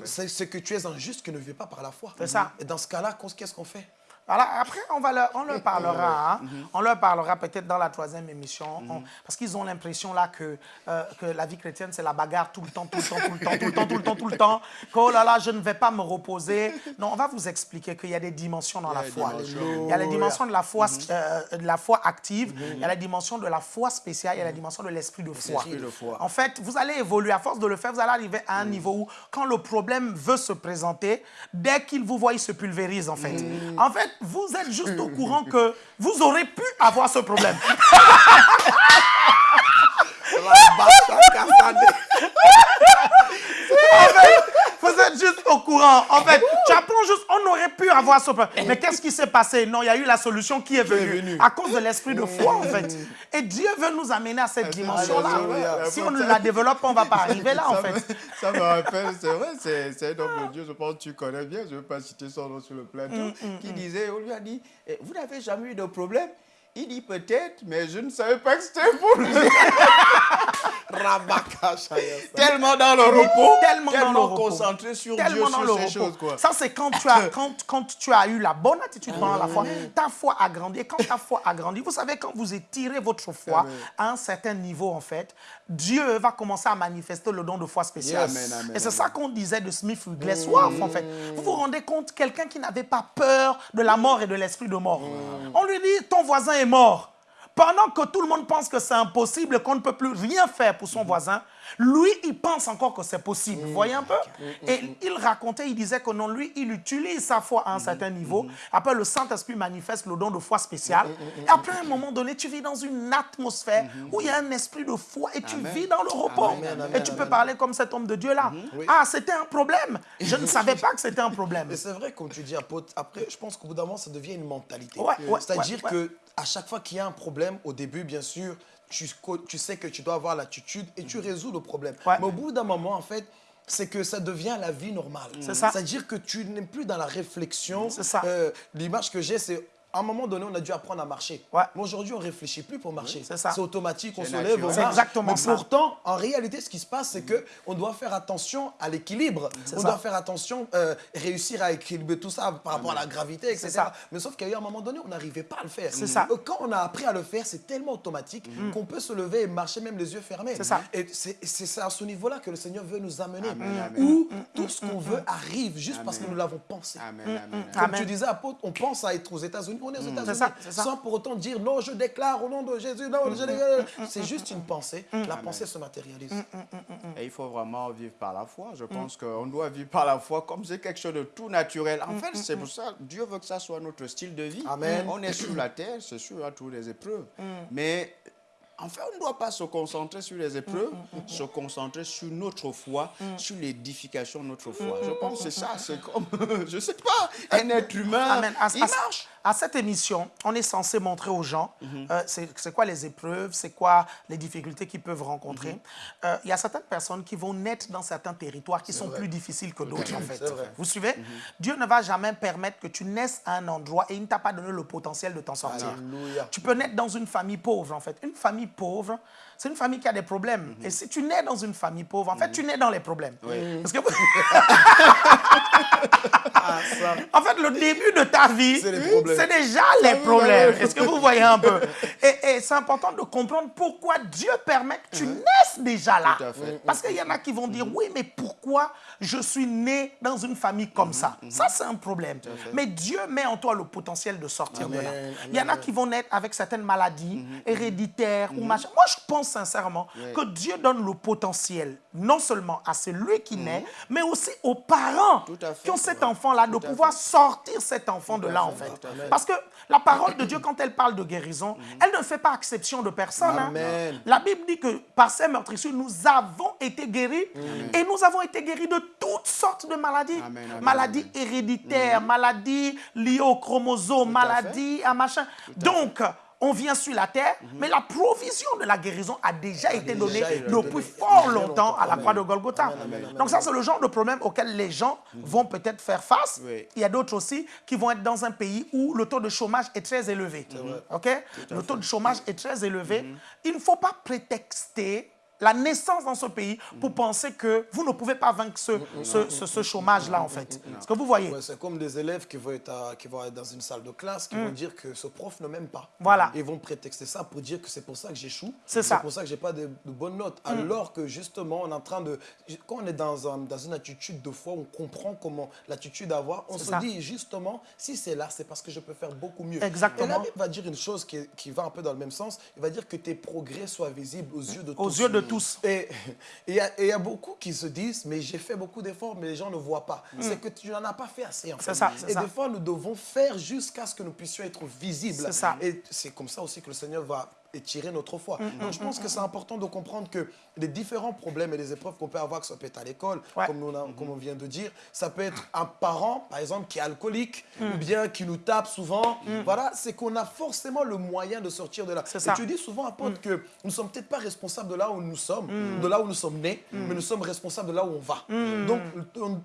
C'est ce que tu es injuste qui ne vit pas par la foi. C'est ça. Et dans ce cas-là, qu'est-ce qu'on fait? Après, on, va leur, on leur parlera, hein. mm-hmm. on leur parlera peut-être dans la troisième émission, mm-hmm. parce qu'ils ont l'impression là que, euh, que la vie chrétienne, c'est la bagarre tout le temps, tout le temps, tout le temps, tout le temps, tout le temps, tout le temps, que oh là là, je ne vais pas me reposer. Non, on va vous expliquer qu'il y a des dimensions dans la foi. Il y a les dimensions de la foi, mm-hmm. euh, de la foi active, il y a la dimension de la foi spéciale, il y a la dimension de l'esprit de foi. En fait, vous allez évoluer, à force de le faire, vous allez arriver à un niveau où, quand le problème veut se présenter, dès qu'il vous voit, il se pulvérise en fait. En fait, vous êtes juste au courant que vous aurez pu avoir ce problème. vous êtes juste au courant. En fait, avoir ce problème. Mais qu'est-ce qui s'est passé? Non, il y a eu la solution qui est venue. À cause de l'esprit de foi, en fait. Et Dieu veut nous amener à cette dimension-là. Si on ne la développe on ne va pas arriver là, en fait. Ça me rappelle, c'est vrai, c'est un homme de Dieu, je pense que tu connais bien, je ne veux pas citer son nom sur le plateau, mm, mm, qui mm. disait, on lui a dit, eh, vous n'avez jamais eu de problème il dit peut-être, mais je ne savais pas que c'était pour lui. tellement dans le repos, tellement, tellement concentré sur tellement Dieu, sur ces choses. Quoi. Ça, c'est quand, tu as, quand, quand tu as eu la bonne attitude pendant la foi. Ta foi a grandi. Et quand ta foi a grandi, vous savez, quand vous étirez votre foi à un certain niveau, en fait, Dieu va commencer à manifester le don de foi spécial. et c'est ça qu'on disait de Smith Wigglesworth, en fait. Vous vous rendez compte, quelqu'un qui n'avait pas peur de la mort et de l'esprit de mort. On lui dit, ton voisin est mort. Pendant que tout le monde pense que c'est impossible, qu'on ne peut plus rien faire pour son mhm. voisin, lui, il pense encore que c'est possible. Vous voyez un peu? Et il racontait, il disait que non, lui, il utilise sa foi à un certain niveau. Après, le Saint-Esprit manifeste le don de foi spécial. Et après, à un moment donné, tu vis dans une atmosphère où il y a un esprit de foi et tu vis dans le repos. et tu peux parler comme cet homme de Dieu-là. Ah, c'était un problème. Je ne savais pas que c'était un problème. Et c'est vrai, comme tu dis, après, je pense qu'au bout d'un moment, ça devient une mentalité. C'est-à-dire que à chaque fois qu'il y a un problème, au début, bien sûr, tu, tu sais que tu dois avoir l'attitude et tu résous le problème. Mais au bout d'un moment, en fait, c'est que ça devient la vie normale. C'est ça. C'est-à-dire que tu n'es plus dans la réflexion. C'est ça. Euh, l'image que j'ai, c'est à un moment donné, on a dû apprendre à marcher. Ouais. Mais aujourd'hui, on ne réfléchit plus pour marcher. c'est automatique, on se lève, on marche. exactement Mais pourtant, en réalité, ce qui se passe, c'est qu'on doit faire attention à l'équilibre. On doit faire attention, euh, réussir à équilibrer tout ça par rapport à la gravité, etc. Mais sauf eu un moment donné, on n'arrivait pas à le faire. C'est ça. Quand on a appris à le faire, c'est tellement automatique mm. qu'on peut se lever et marcher même les yeux fermés. C'est ça. Et c'est à ce niveau-là que le Seigneur veut nous amener. Où tout ce qu'on veut arrive juste parce que nous l'avons pensé. Amen. Comme tu disais, apôtre, on pense à être aux États-Unis aux États-Unis sans pour autant dire non, je déclare au nom de Jésus. Non, C'est juste une pensée. La pensée se matérialise. Et il faut vraiment vivre par la foi. Je pense qu'on doit vivre par la foi comme c'est quelque chose de tout naturel. En fait, c'est pour ça Dieu veut que ça soit notre style de vie. Amen. On est sur la terre, c'est sûr, à toutes les épreuves. Mais en fait, on ne doit pas se concentrer sur les épreuves, se concentrer sur notre foi, sur l'édification de notre foi. Je pense que c'est ça, c'est comme, je ne sais pas, un être humain, il marche. À cette émission, on est censé montrer aux gens mm-hmm. euh, c'est quoi les épreuves, c'est quoi les difficultés qu'ils peuvent rencontrer. Mm-hmm. Euh, il y a certaines personnes qui vont naître dans certains territoires qui sont plus difficiles que d'autres, en fait. Vous suivez? Mm-hmm. Dieu ne va jamais permettre que tu naisses à un endroit et il ne t'a pas donné le potentiel de t'en sortir. Tu peux naître dans une famille pauvre, en fait. Une famille pauvre, c'est une famille qui a des problèmes. Mhm. Et si tu nais dans une famille pauvre, en fait, tu nais dans les problèmes. Parce que... Ah, en fait, le début de ta vie, c'est déjà les problèmes. Est-ce que vous voyez un peu? Et, c'est important de comprendre pourquoi Dieu permet que tu mhm. naisses déjà là. Parce qu'il y en a qui vont dire, mhm. oui, mais pourquoi je suis né dans une famille comme ça? Ça, c'est un problème. Mais Dieu met en toi le potentiel de sortir de là. Il y en a qui vont naître avec certaines maladies héréditaires ou machin. Moi, je pense sincèrement que Dieu donne le potentiel, non seulement à celui qui naît, mais aussi aux parents qui ont cet enfant-là, de pouvoir sortir cet enfant de là, en fait. Parce que la parole de Dieu, quand elle parle de guérison, mhm. Elle ne fait pas exception de personne. Hein. La Bible dit que par ces meurtrissures, nous avons été guéris et nous avons été guéris de toutes sortes de maladies. maladies héréditaires, mhm. maladies liées aux chromosomes, maladies à machin. Donc, on vient sur la terre, mhm. mais la provision de la guérison a déjà été donnée depuis fort longtemps à la croix de Golgotha. Donc ça, c'est le genre de problème auquel les gens mhm. vont peut-être faire face. Il y a d'autres aussi qui vont être dans un pays où le taux de chômage est très élevé. Ok? Le taux de chômage est très élevé. Mhm. Il ne faut pas prétexter la naissance dans ce pays pour penser que vous ne pouvez pas vaincre ce, ce, chômage-là, en fait. Ce que vous voyez? C'est comme des élèves qui vont, être qui vont être dans une salle de classe, qui vont mm. dire que ce prof ne m'aime pas. Voilà. Ils vont prétexter ça pour dire que c'est pour ça que j'échoue. C'est ça. C'est pour ça que je n'ai pas de, bonnes notes. Mm. Alors que, justement, on est en train de... Quand on est dans, dans une attitude de foi, on comprend comment l'attitude à avoir. On se dit, justement, si c'est là, c'est parce que je peux faire beaucoup mieux. Exactement. Et la Bible va dire une chose qui, qui, va un peu dans le même sens. Il va dire que tes progrès soient visibles aux yeux de tous. Aux yeux de tous. Et il y, a beaucoup qui se disent, mais j'ai fait beaucoup d'efforts, mais les gens ne voient pas. Mm. C'est que tu n'en as pas fait assez. En fait. Ça, et des fois, nous devons faire jusqu'à ce que nous puissions être visibles. Et c'est comme ça aussi que le Seigneur va et tirer notre foi. Mm, Donc, je mm, pense mm, que c'est important de comprendre que les différents problèmes et les épreuves qu'on peut avoir, que ça peut être à l'école, comme, comme, on vient de dire, ça peut être un parent, par exemple, qui est alcoolique, ou bien qui nous tape souvent. Voilà, c'est qu'on a forcément le moyen de sortir de là. Et tu dis souvent, apôtre, que nous ne sommes peut-être pas responsables de là où nous sommes, de là où nous sommes nés, mais nous sommes responsables de là où on va. Donc,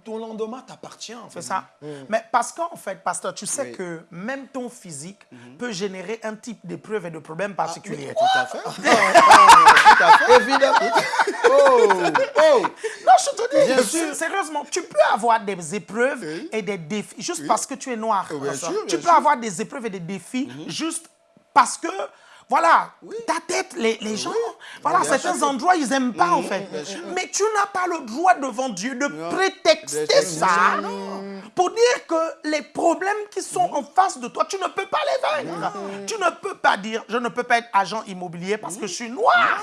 ton, lendemain t'appartient. C'est ça. Mais parce qu'en fait, pasteur, tu sais que même ton physique mm-hmm. peut générer un type d'épreuve et de problème ah, particulier. Tout à fait. tout à fait. Évidemment. Oh, oh. Non, je te dis, sérieusement, tu peux avoir des épreuves et des défis juste parce que tu es noir. Bien sûr, tu peux avoir des épreuves et des défis mhm. juste parce que voilà, ta tête, les, les gens, voilà, certains endroits, ils n'aiment pas en fait. Mais tu n'as pas le droit devant Dieu de prétexter ça pour dire que les problèmes qui sont en face de toi, tu ne peux pas les vaincre. Tu ne peux pas dire, je ne peux pas être agent immobilier parce que je suis noir.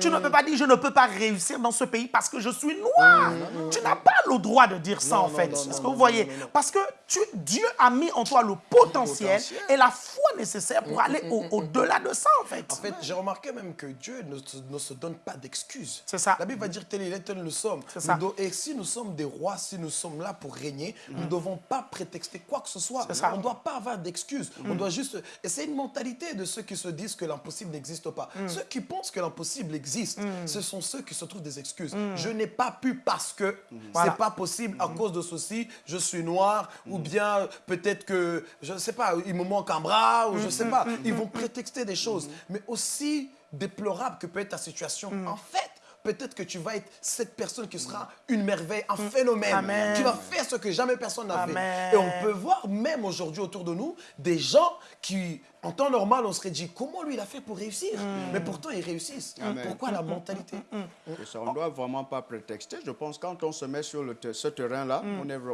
Tu ne peux pas dire, je ne peux pas réussir dans ce pays parce que je suis noir. Tu n'as pas le droit de dire ça en fait. Est-ce que vous voyez? Parce que tu, Dieu a mis en toi le potentiel, et la foi nécessaire pour aller au-delà de ça en fait. En fait, j'ai remarqué même que Dieu ne, se donne pas d'excuses. C'est ça. La Bible va dire tel il est, tel nous sommes. Ça. et si nous sommes des rois, si nous sommes là pour régner, nous ne devons pas prétexter quoi que ce soit. On ne doit pas avoir d'excuses. On mm. doit juste... Et c'est une mentalité de ceux qui se disent que l'impossible n'existe pas. Mm. Ceux qui pensent que l'impossible existe, mm. ce sont ceux qui se trouvent des excuses. Je n'ai pas pu parce que ce n'est pas possible à cause de ceci, je suis noir, ou bien peut-être que, je ne sais pas, il me manque un bras, ou je ne sais pas. Ils vont prétexter des choses. Mais aussi déplorable que peut être ta situation, en fait, peut-être que tu vas être cette personne qui sera une merveille, un phénomène, qui va faire ce que jamais personne n'a fait. Et on peut voir même aujourd'hui autour de nous des gens qui en temps normal, on serait dit, comment lui il a fait pour réussir? Mais pourtant, ils réussissent. Pourquoi la mentalité? On ne doit vraiment pas prétexter. Je pense que quand on se met sur le ce terrain-là,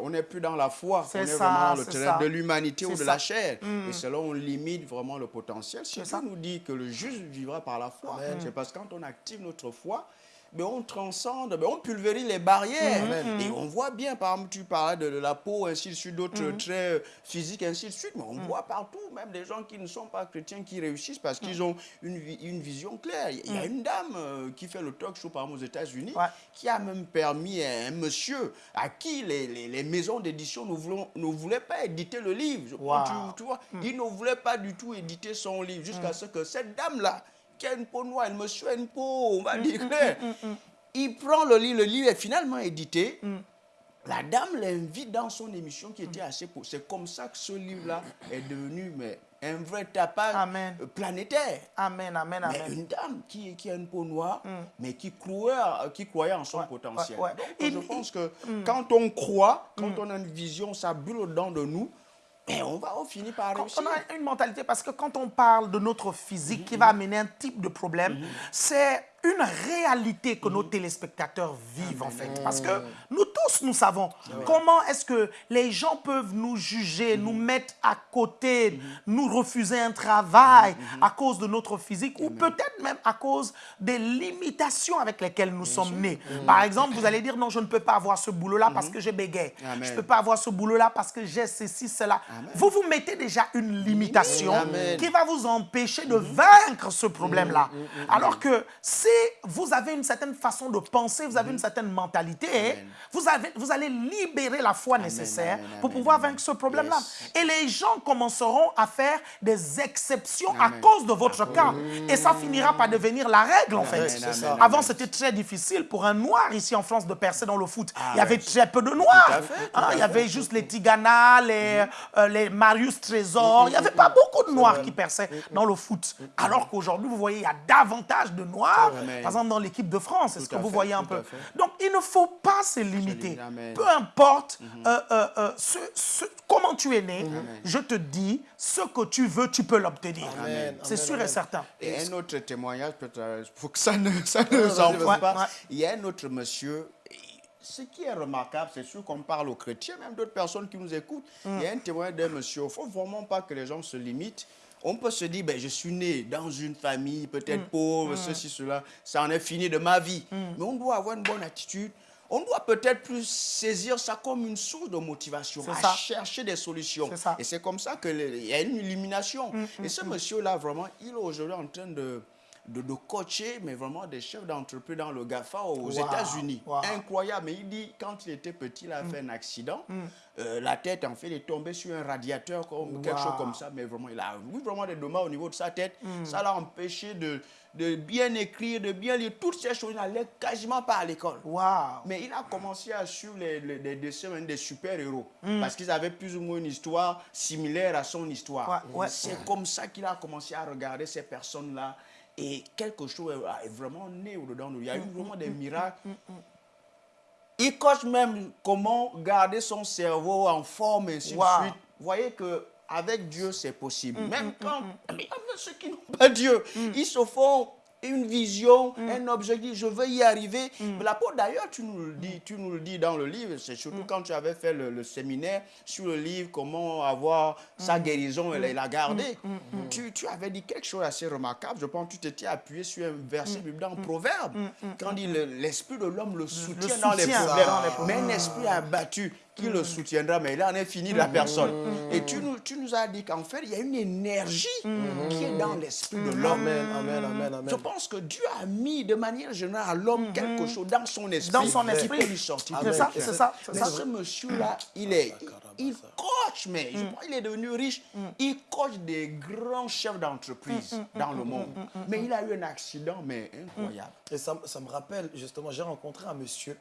on n'est plus dans la foi, on est vraiment dans le terrain de l'humanité ou de la chair. Et cela, on limite vraiment le potentiel. Si Dieu nous dit que le juste vivra par la foi, c'est parce que quand on active notre foi, mais on transcende, mais on pulvérise les barrières. Mm-hmm. Et on voit bien, par exemple, tu parlais de, la peau, ainsi de suite, d'autres mm-hmm. traits physiques, ainsi de suite, mais on mm. voit partout, même des gens qui ne sont pas chrétiens, qui réussissent parce qu'ils ont une, une, vision claire. Il y a une dame euh, qui fait le talk show, par exemple, aux États-Unis, qui a même permis à un monsieur à qui les, les, maisons d'édition ne, ne voulaient pas éditer le livre. Tu, vois, ils ne voulaient pas du tout éditer son livre, jusqu'à ce que cette dame-là, qui a une peau noire, me monsieur une peau, on va mm, dire mm, mm, Il prend le livre, le livre est finalement édité. La dame l'invite dans son émission qui était assez... C'est comme ça que ce livre-là est devenu mais, un vrai tapage planétaire. Amen, amen, amen. Mais une dame qui, qui a une peau noire, mais qui croyait, qui croyait en son potentiel. Donc, je pense que quand on croit, quand on a une vision, ça bulle au-dedans de nous, et on va finir par réussir. On a une mentalité, parce que quand on parle de notre physique qui va amener un type de problème, mhm. c'est une réalité que nos téléspectateurs vivent en fait. Parce que nous tous, nous savons comment est-ce que les gens peuvent nous juger, nous mettre à côté, nous refuser un travail à cause de notre physique ou peut-être même à cause des limitations avec lesquelles nous sommes nés. Par exemple, vous allez dire non, je ne peux pas avoir ce boulot-là parce que j'ai bégayé. Je ne peux pas avoir ce boulot-là parce que j'ai ceci, cela. Vous vous mettez déjà une limitation qui va vous empêcher de vaincre ce problème-là. Alors que si vous avez une certaine façon de penser, vous avez une certaine mentalité, vous, avez, vous allez libérer la foi nécessaire pour pouvoir vaincre ce problème-là. Et les gens commenceront à faire des exceptions à cause de votre cas. Et ça finira par devenir la règle, en fait. Avant, c'était très difficile pour un noir ici en France de percer dans le foot. Ah il y avait très peu de noirs. Hein, il y avait juste les Tigana, les, euh, les Marius Trésor. Il n'y avait pas beaucoup de noirs qui perçaient dans le foot. Alors qu'aujourd'hui, vous voyez, il y a davantage de noirs par exemple, dans l'équipe de France, est-ce que vous voyez un peu Donc, il ne faut pas se limiter. Peu importe mhm. euh, euh, euh, ce, comment tu es né, mhm. je te dis, ce que tu veux, tu peux l'obtenir. C'est sûr et certain. Et un autre témoignage, pour que ça ne, ça ne pas, il y a un autre monsieur ce qui est remarquable, c'est sûr qu'on parle aux chrétiens, même d'autres personnes qui nous écoutent. Il y a un témoignage d'un monsieur. Il ne faut vraiment pas que les gens se limitent on peut se dire, ben, je suis né dans une famille peut-être mm. pauvre, mm. ceci, cela, ça en est fini de ma vie. Mm. Mais on doit avoir une bonne attitude. On doit peut-être plus saisir ça comme une source de motivation, à chercher des solutions. Et c'est comme ça qu'il y a une illumination. Et ce monsieur-là, vraiment, il est aujourd'hui en train de, de, coacher, mais vraiment des chefs d'entreprise dans le GAFA aux États-Unis. Incroyable. Mais il dit, quand il était petit, il a fait un accident. Euh, la tête, en fait, est tombée sur un radiateur, comme, quelque chose comme ça. Mais vraiment, il a eu vraiment des dommages au niveau de sa tête. Hmm. Ça l'a empêché de, de bien écrire, de bien lire. Toutes ces choses, il n'allait quasiment pas à l'école. Mais il a commencé à suivre les, les, dessins des super-héros. Parce qu'ils avaient plus ou moins une histoire similaire à son histoire. C'est comme ça qu'il a commencé à regarder ces personnes-là. Et quelque chose est vraiment né au-dedans. Il y a eu hmm, vraiment des miracles. Il coche même comment garder son cerveau en forme et ainsi de suite. Vous voyez que avec Dieu, c'est possible. Mm, même mm, quand mm, ceux qui n'ont pas Dieu, ils se font une vision, mm. un objectif, je veux y arriver. Mm. L'apôtre, d'ailleurs, tu nous le dis, tu nous le dis dans le livre, c'est surtout mm. quand tu avais fait le, séminaire sur le livre Comment avoir sa guérison et la garder. Tu, tu, avais dit quelque chose assez remarquable. Je pense que tu t'étais appuyé sur un verset biblique dans Proverbe, quand dit l'esprit de l'homme le soutient, dans, les problèmes, mais un esprit abattu qui le soutiendra, mais il en est fini de la personne. Et tu nous, tu nous as dit qu'en fait, il y a une énergie qui est dans l'esprit de l'homme. Amen, amen, amen, amen pense que Dieu a mis de manière générale à l'homme quelque chose dans son esprit. Dans son esprit. lui sortir. C'est ça, c'est ça. Mais ce monsieur-là, il est... Il coach, mais je crois qu'il est devenu riche. Il coach des grands chefs d'entreprise dans le monde. Mais il a eu un accident, mais incroyable. Et ça, ça me rappelle, justement, j'ai rencontré un monsieur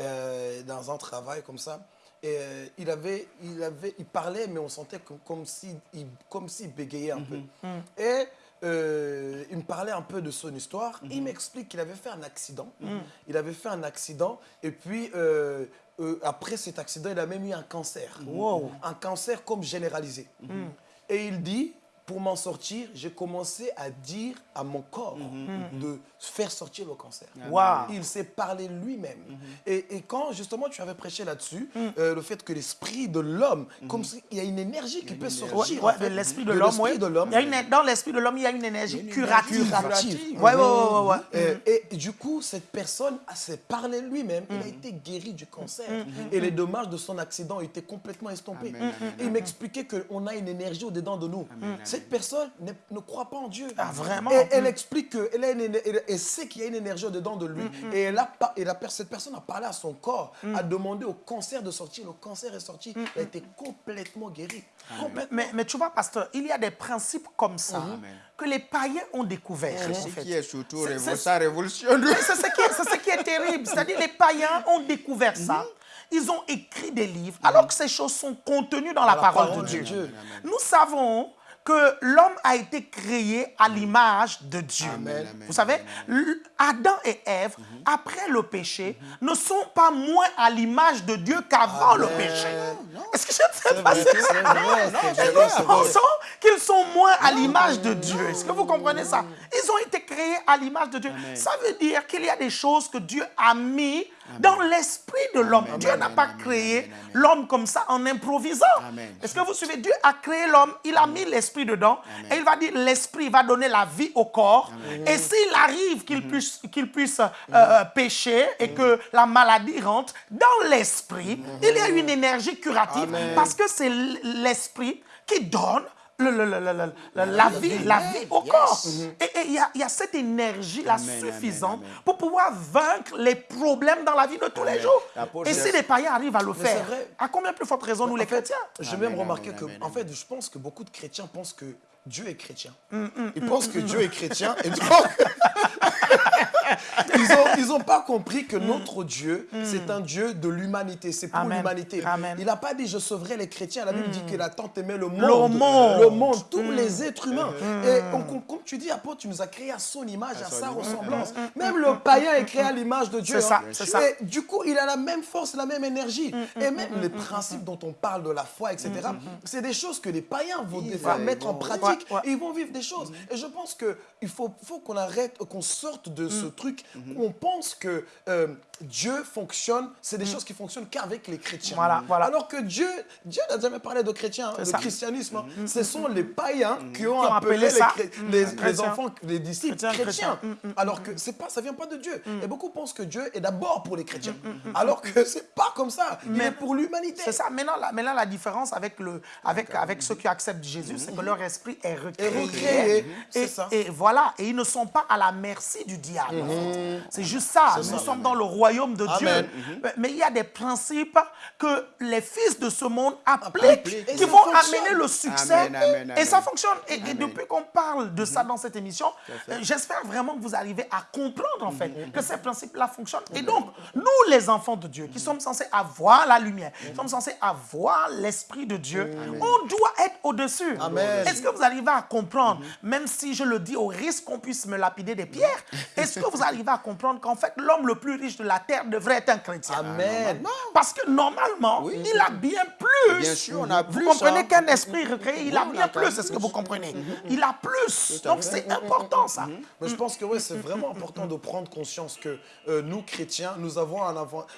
euh, dans un travail comme ça. Et euh, il, avait, il, avait, il parlait, mais on sentait comme s'il si, comme bégayait un peu. Et euh, il me parlait un peu de son histoire. Il mhm. m'explique qu'il avait fait un accident. Mhm. Il avait fait un accident et puis euh, après cet accident, il a même eu un cancer. Un cancer comme généralisé. Mhm. Et il dit pour m'en sortir, j'ai commencé à dire à mon corps mhm. de faire sortir le cancer. Il s'est parlé lui-même. Mhm. et, quand justement tu avais prêché là-dessus, mhm. euh, le fait que l'esprit de l'homme, comme il y a une énergie qui peut sortir. Ouais, l'esprit de l'homme, oui. Dans l'esprit de l'homme, il y a une énergie curative. curative. Ouais, ouais, ouais, Et, du coup, cette personne s'est parlé lui-même. Il a été guéri du cancer. Et les dommages de son accident ont été complètement estompés. Et il m'expliquait qu'on a une énergie au-dedans de nous cette personne ne, croit pas en Dieu. Ah, vraiment Et elle explique qu'elle sait qu'il y a une énergie dedans de lui. Mm, mm. Et, elle a, et la, cette personne a parlé à son corps, mm. a demandé au cancer de sortir. Le cancer est sorti. Elle a été complètement guérie. Mais, mais, tu vois, pasteur, il y a des principes comme ça que les païens ont découvert. C'est ce qui est surtout ça révolutionne. C'est ce, qui est terrible. C'est-à-dire les païens ont découvert ça ils ont écrit des livres, alors que ces choses sont contenues dans la, parole, de Dieu. Nous savons que l'homme a été créé à l'image de Dieu. Vous savez, Adam et Ève, mhm. après le péché, mhm. ne sont pas moins à l'image de Dieu qu'avant le péché. Est-ce que je ne sais pas Nous pensons qu'ils sont moins à l'image de Dieu. Est-ce que vous comprenez ça? Ils ont été créés à l'image de Dieu. Ça veut dire qu'il y a des choses que Dieu a mis dans l'esprit de l'homme. Dieu n'a pas créé l'homme comme ça en improvisant. Est-ce que vous suivez? Dieu a créé l'homme, il a mis l'esprit dedans et il va dire l'esprit va donner la vie au corps. Et s'il arrive qu'il puisse, qu'il puisse euh, euh, pécher et que la maladie rentre, dans l'esprit, il y a une énergie curative parce que c'est l'esprit qui donne la, vie, la vie. au corps. Et il y, a cette énergie-là suffisante pour pouvoir vaincre les problèmes dans la vie de tous les jours. Et si les païens arrivent à le faire, à combien plus forte raison nous les chrétiens? J'ai même remarqué que, en fait, je pense que beaucoup de chrétiens pensent que Dieu est chrétien. Mm, mm, Ils pensent que mm, Dieu est chrétien et donc ils n'ont pas compris que notre Dieu, c'est un Dieu de l'humanité, c'est pour l'humanité. Il n'a pas dit je sauverai les chrétiens, la Bible dit qu'il a tant aimé le monde, le monde, tous les êtres humains. Et comme tu dis, apôtre, tu nous as créé à son image, à, sa ressemblance. Même le païen est créé à l'image de Dieu. Hein. ça. Et du coup, il a la même force, la même énergie. Et même les principes dont on parle de la foi, etc., c'est des choses que les païens vont mettre en pratique ils vont vivre des choses. Et je pense qu'il faut, faut qu'on arrête, qu'on sorte de ce mm. truc où on pense que euh, Dieu fonctionne, c'est des mm. choses qui fonctionnent qu'avec les chrétiens. Voilà, voilà. Alors que Dieu, Dieu n'a jamais parlé de chrétiens, de christianisme. Hein. Mm. Ce sont les païens qui ont, appelé, les, les, enfants, les disciples chrétiens. Alors que pas, ça ne vient pas de Dieu. Et beaucoup pensent que Dieu est d'abord pour les chrétiens. Alors que ce n'est pas comme ça. Il est pour l'humanité. C'est ça. Maintenant la, maintenant, la différence avec, le, avec, avec ceux qui acceptent Jésus, c'est que leur esprit est recréé. Et, et, voilà, et ils ne sont pas à la merci du diable. Mhm. C'est juste ça. Nous sommes dans le royaume de Dieu. Mhm. Mais il y a des principes que les fils de ce monde appliquent, qui vont amener le succès. et ça fonctionne. Et, depuis qu'on parle de ça mhm. dans cette émission, euh, j'espère vraiment que vous arrivez à comprendre en fait que ces principes-là fonctionnent. Et donc, nous les enfants de Dieu, qui sommes censés avoir la lumière, qui sommes censés avoir l'esprit de Dieu, on doit être au-dessus. Est-ce que vous arrivez à comprendre, même si je le dis au risque qu'on puisse me lapider des pierres, est-ce que vous arrivez à comprendre qu'en fait, l'homme le plus riche de la terre devrait être un chrétien Amen. Parce que normalement, il a bien plus. Bien sûr, on a plus. Vous comprenez hein. qu'un esprit recréé, il a bien plus, c'est ce que vous comprenez? Il a plus. Donc c'est important ça. Mais je pense que oui, c'est vraiment important de prendre conscience que euh, nous, chrétiens, nous avons, un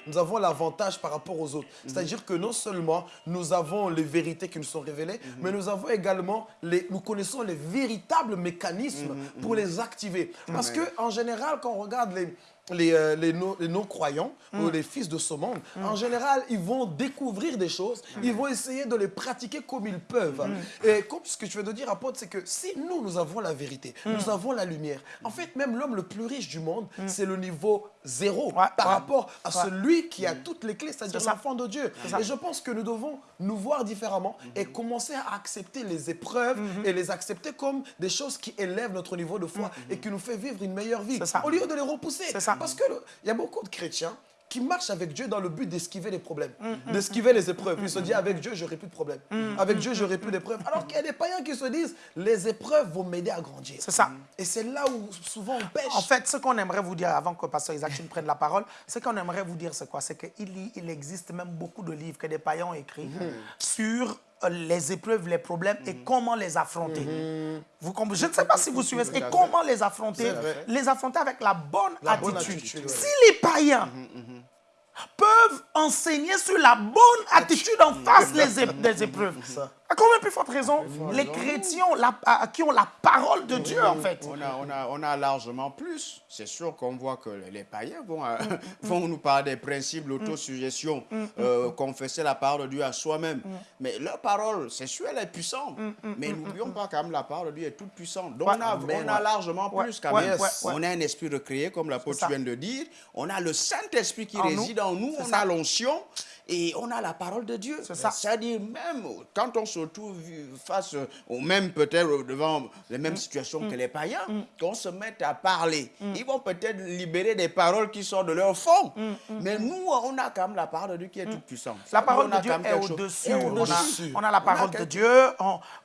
nous avons l'avantage par rapport aux autres. C'est-à-dire que non seulement nous avons les vérités qui nous sont révélées, mais nous avons également les, nous connaissons les véritables mécanismes pour les activer. Parce qu'en général, on regarde les, les, euh, les non-croyants ou mm. les fils de ce monde, mm. en général, ils vont découvrir des choses, mm. ils vont essayer de les pratiquer comme ils peuvent. Et comme ce que je veux te dire, apôtre, c'est que si nous, nous avons la vérité, nous avons la lumière, en fait, même l'homme le plus riche du monde, c'est le niveau zéro par rapport à celui qui a toutes les clés, c'est-à-dire l'enfant de Dieu. Et je pense que nous devons nous voir différemment et mm-hmm. commencer à accepter les épreuves mm-hmm. et les accepter comme des choses qui élèvent notre niveau de foi mm-hmm. et qui nous fait vivre une meilleure vie, au lieu de les repousser. Parce qu'il y a beaucoup de chrétiens qui marchent avec Dieu dans le but d'esquiver les problèmes, mm, mm, d'esquiver les épreuves. Ils se disent, avec Dieu, j'aurai plus de problèmes. Mm, avec Dieu, j'aurai plus d'épreuves. Alors qu'il y a des païens qui se disent, les épreuves vont m'aider à grandir. C'est ça. Et c'est là où souvent on pêche. En fait, ce qu'on aimerait vous dire, avant que Pasteur Isaac prenne la parole, ce qu'on aimerait vous dire, c'est quoi? C'est qu'il il existe même beaucoup de livres que des païens ont écrits sur les épreuves, les problèmes et mhm. comment les affronter. Mhm. Vous Je ne sais pas si vous suivez. Et comment les affronter? Les affronter avec la bonne attitude. Si les païens peuvent enseigner sur la bonne attitude en face des épreuves. À combien plus forte raison? Les chrétiens qui ont la parole de Dieu, en fait. On a, on a, on a largement plus. C'est sûr qu'on voit que les païens vont, euh, vont nous parler des principes, l'autosuggestion, euh, confesser la parole de Dieu à soi-même. Mais leur parole, c'est sûr, elle est puissante. Mais n'oublions pas quand même la parole de Dieu est toute puissante. Donc on a, on a largement plus quand même. On a un esprit recréé, comme l'apôtre vient de dire. On a le Saint-Esprit qui réside en nous. On a l'onction et on a la parole de Dieu. C'est ça. C'est-à-dire même quand on se retrouve face aux mêmes, peut-être devant les mêmes mm. situations que mm. les païens, mm. qu'on se mette à parler. Ils vont peut-être libérer des paroles qui sortent de leur fond. Mais nous, on a quand même la parole de Dieu qui est toute puissante. La parole de Dieu est au-dessus. On, a la parole de Dieu,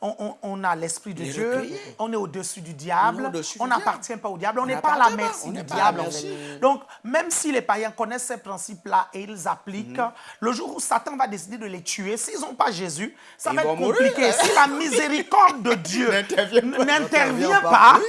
on, a l'Esprit de Dieu, on est au-dessus du diable, on n'appartient pas au diable, on n'est pas à la merci du diable. Donc, même si les païens connaissent ces principes-là et ils appliquent, le le jour où Satan va décider de les tuer, s'ils n'ont pas Jésus, ça va être compliqué. Si la miséricorde de Dieu n'intervient pas,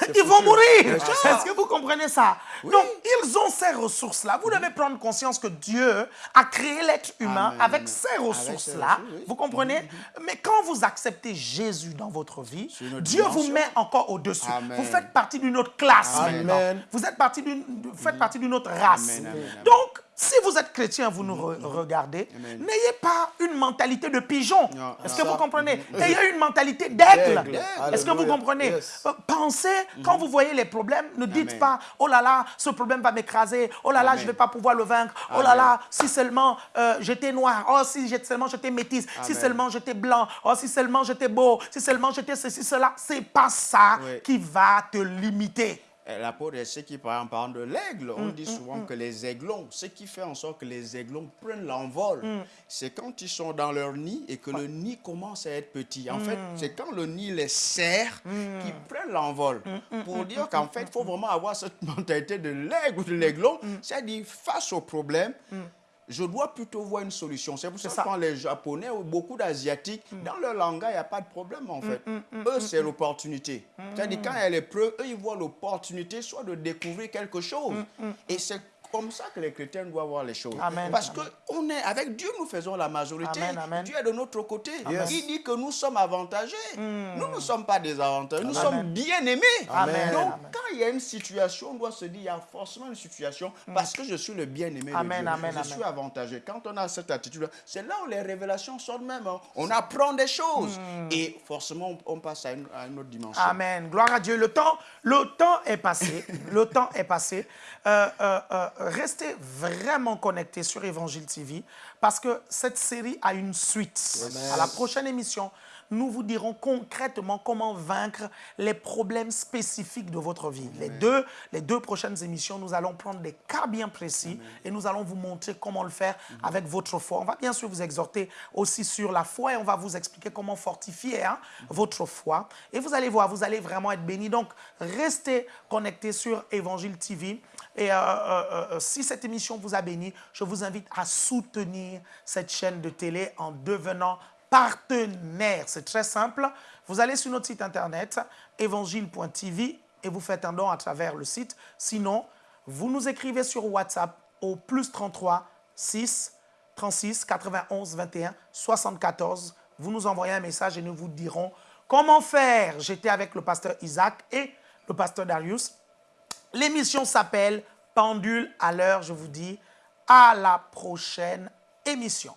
ils vont mourir. Est-ce que vous comprenez ça? Donc, ils ont ces ressources-là. Vous devez prendre conscience que Dieu a créé l'être humain avec ces ressources-là. Vous comprenez? Mais quand vous acceptez Jésus dans votre vie, Dieu vous met encore au-dessus. Vous faites partie d'une autre classe maintenant. Vous êtes partie faites partie d'une autre race. Donc, si vous êtes chrétien, vous nous regardez, n'ayez pas une mentalité de pigeon. Est-ce que vous comprenez? Ayez une mentalité d'aigle. Est-ce que vous comprenez? Euh, Pensez, quand vous voyez les problèmes, ne dites pas, oh là là, ce problème va m'écraser, oh là là, je ne vais pas pouvoir le vaincre, oh là là, si seulement euh, j'étais noir, oh si seulement j'étais métisse, si seulement j'étais blanc, oh si seulement j'étais beau, si seulement j'étais ceci, cela. C'est pas ça qui va te limiter. L'apôtre ce qui, par exemple, parle de l'aigle. On mm, dit mm, souvent mm. que les aiglons, ce qui fait en sorte que les aiglons prennent l'envol, c'est quand ils sont dans leur nid et que le nid commence à être petit. En fait, c'est quand le nid les serre qu'ils prennent l'envol. Pour dire qu'en fait, il faut vraiment avoir cette mentalité de l'aigle ou de l'aiglon, c'est-à-dire face au problème, je dois plutôt voir une solution. C'est pour ça, que quand les Japonais ou beaucoup d'Asiatiques, mm. dans leur langage, il n'y a pas de problème en mm, fait. Mm, eux, c'est l'opportunité. C'est-à-dire quand il y a l'épreuve, eux, ils voient l'opportunité soit de découvrir quelque chose. Et c'est comme ça que les chrétiens doivent voir les choses. Parce que on est, avec Dieu, nous faisons la majorité. Dieu est de notre côté. Il dit que nous sommes avantagés. Hmm. Nous ne sommes pas désavantagés. Nous sommes bien aimés. Donc, quand il y a une situation, on doit se dire, il y a forcément une situation hmm. parce que je suis le bien-aimé de Dieu. je suis avantagé. Quand on a cette attitude, c'est là où les révélations sortent même. Hein. On apprend des choses. Hmm. Et forcément, on, passe à une, autre dimension. Amen. Gloire à Dieu. Le temps, le temps est passé. le temps est passé. Euh, euh, euh, restez vraiment connectés sur Évangile TV parce que cette série a une suite. À la prochaine émission, nous vous dirons concrètement comment vaincre les problèmes spécifiques de votre vie. Les deux, les deux prochaines émissions, nous allons prendre des cas bien précis et nous allons vous montrer comment le faire mhm. avec votre foi. On va bien sûr vous exhorter aussi sur la foi et on va vous expliquer comment fortifier hein, mhm. votre foi. Et vous allez voir, vous allez vraiment être bénis. Donc, restez connectés sur Évangile TV. Et euh, euh, euh, si cette émission vous a béni, je vous invite à soutenir cette chaîne de télé en devenant partenaire. C'est très simple. Vous allez sur notre site internet évangile.tv et vous faites un don à travers le site. Sinon, vous nous écrivez sur WhatsApp au plus 33 6 36 91 21 74. Vous nous envoyez un message et nous vous dirons comment faire. J'étais avec le pasteur Isaac et le pasteur Darius. L'émission s'appelle Pendule à l'heure. Je vous dis à la prochaine émission.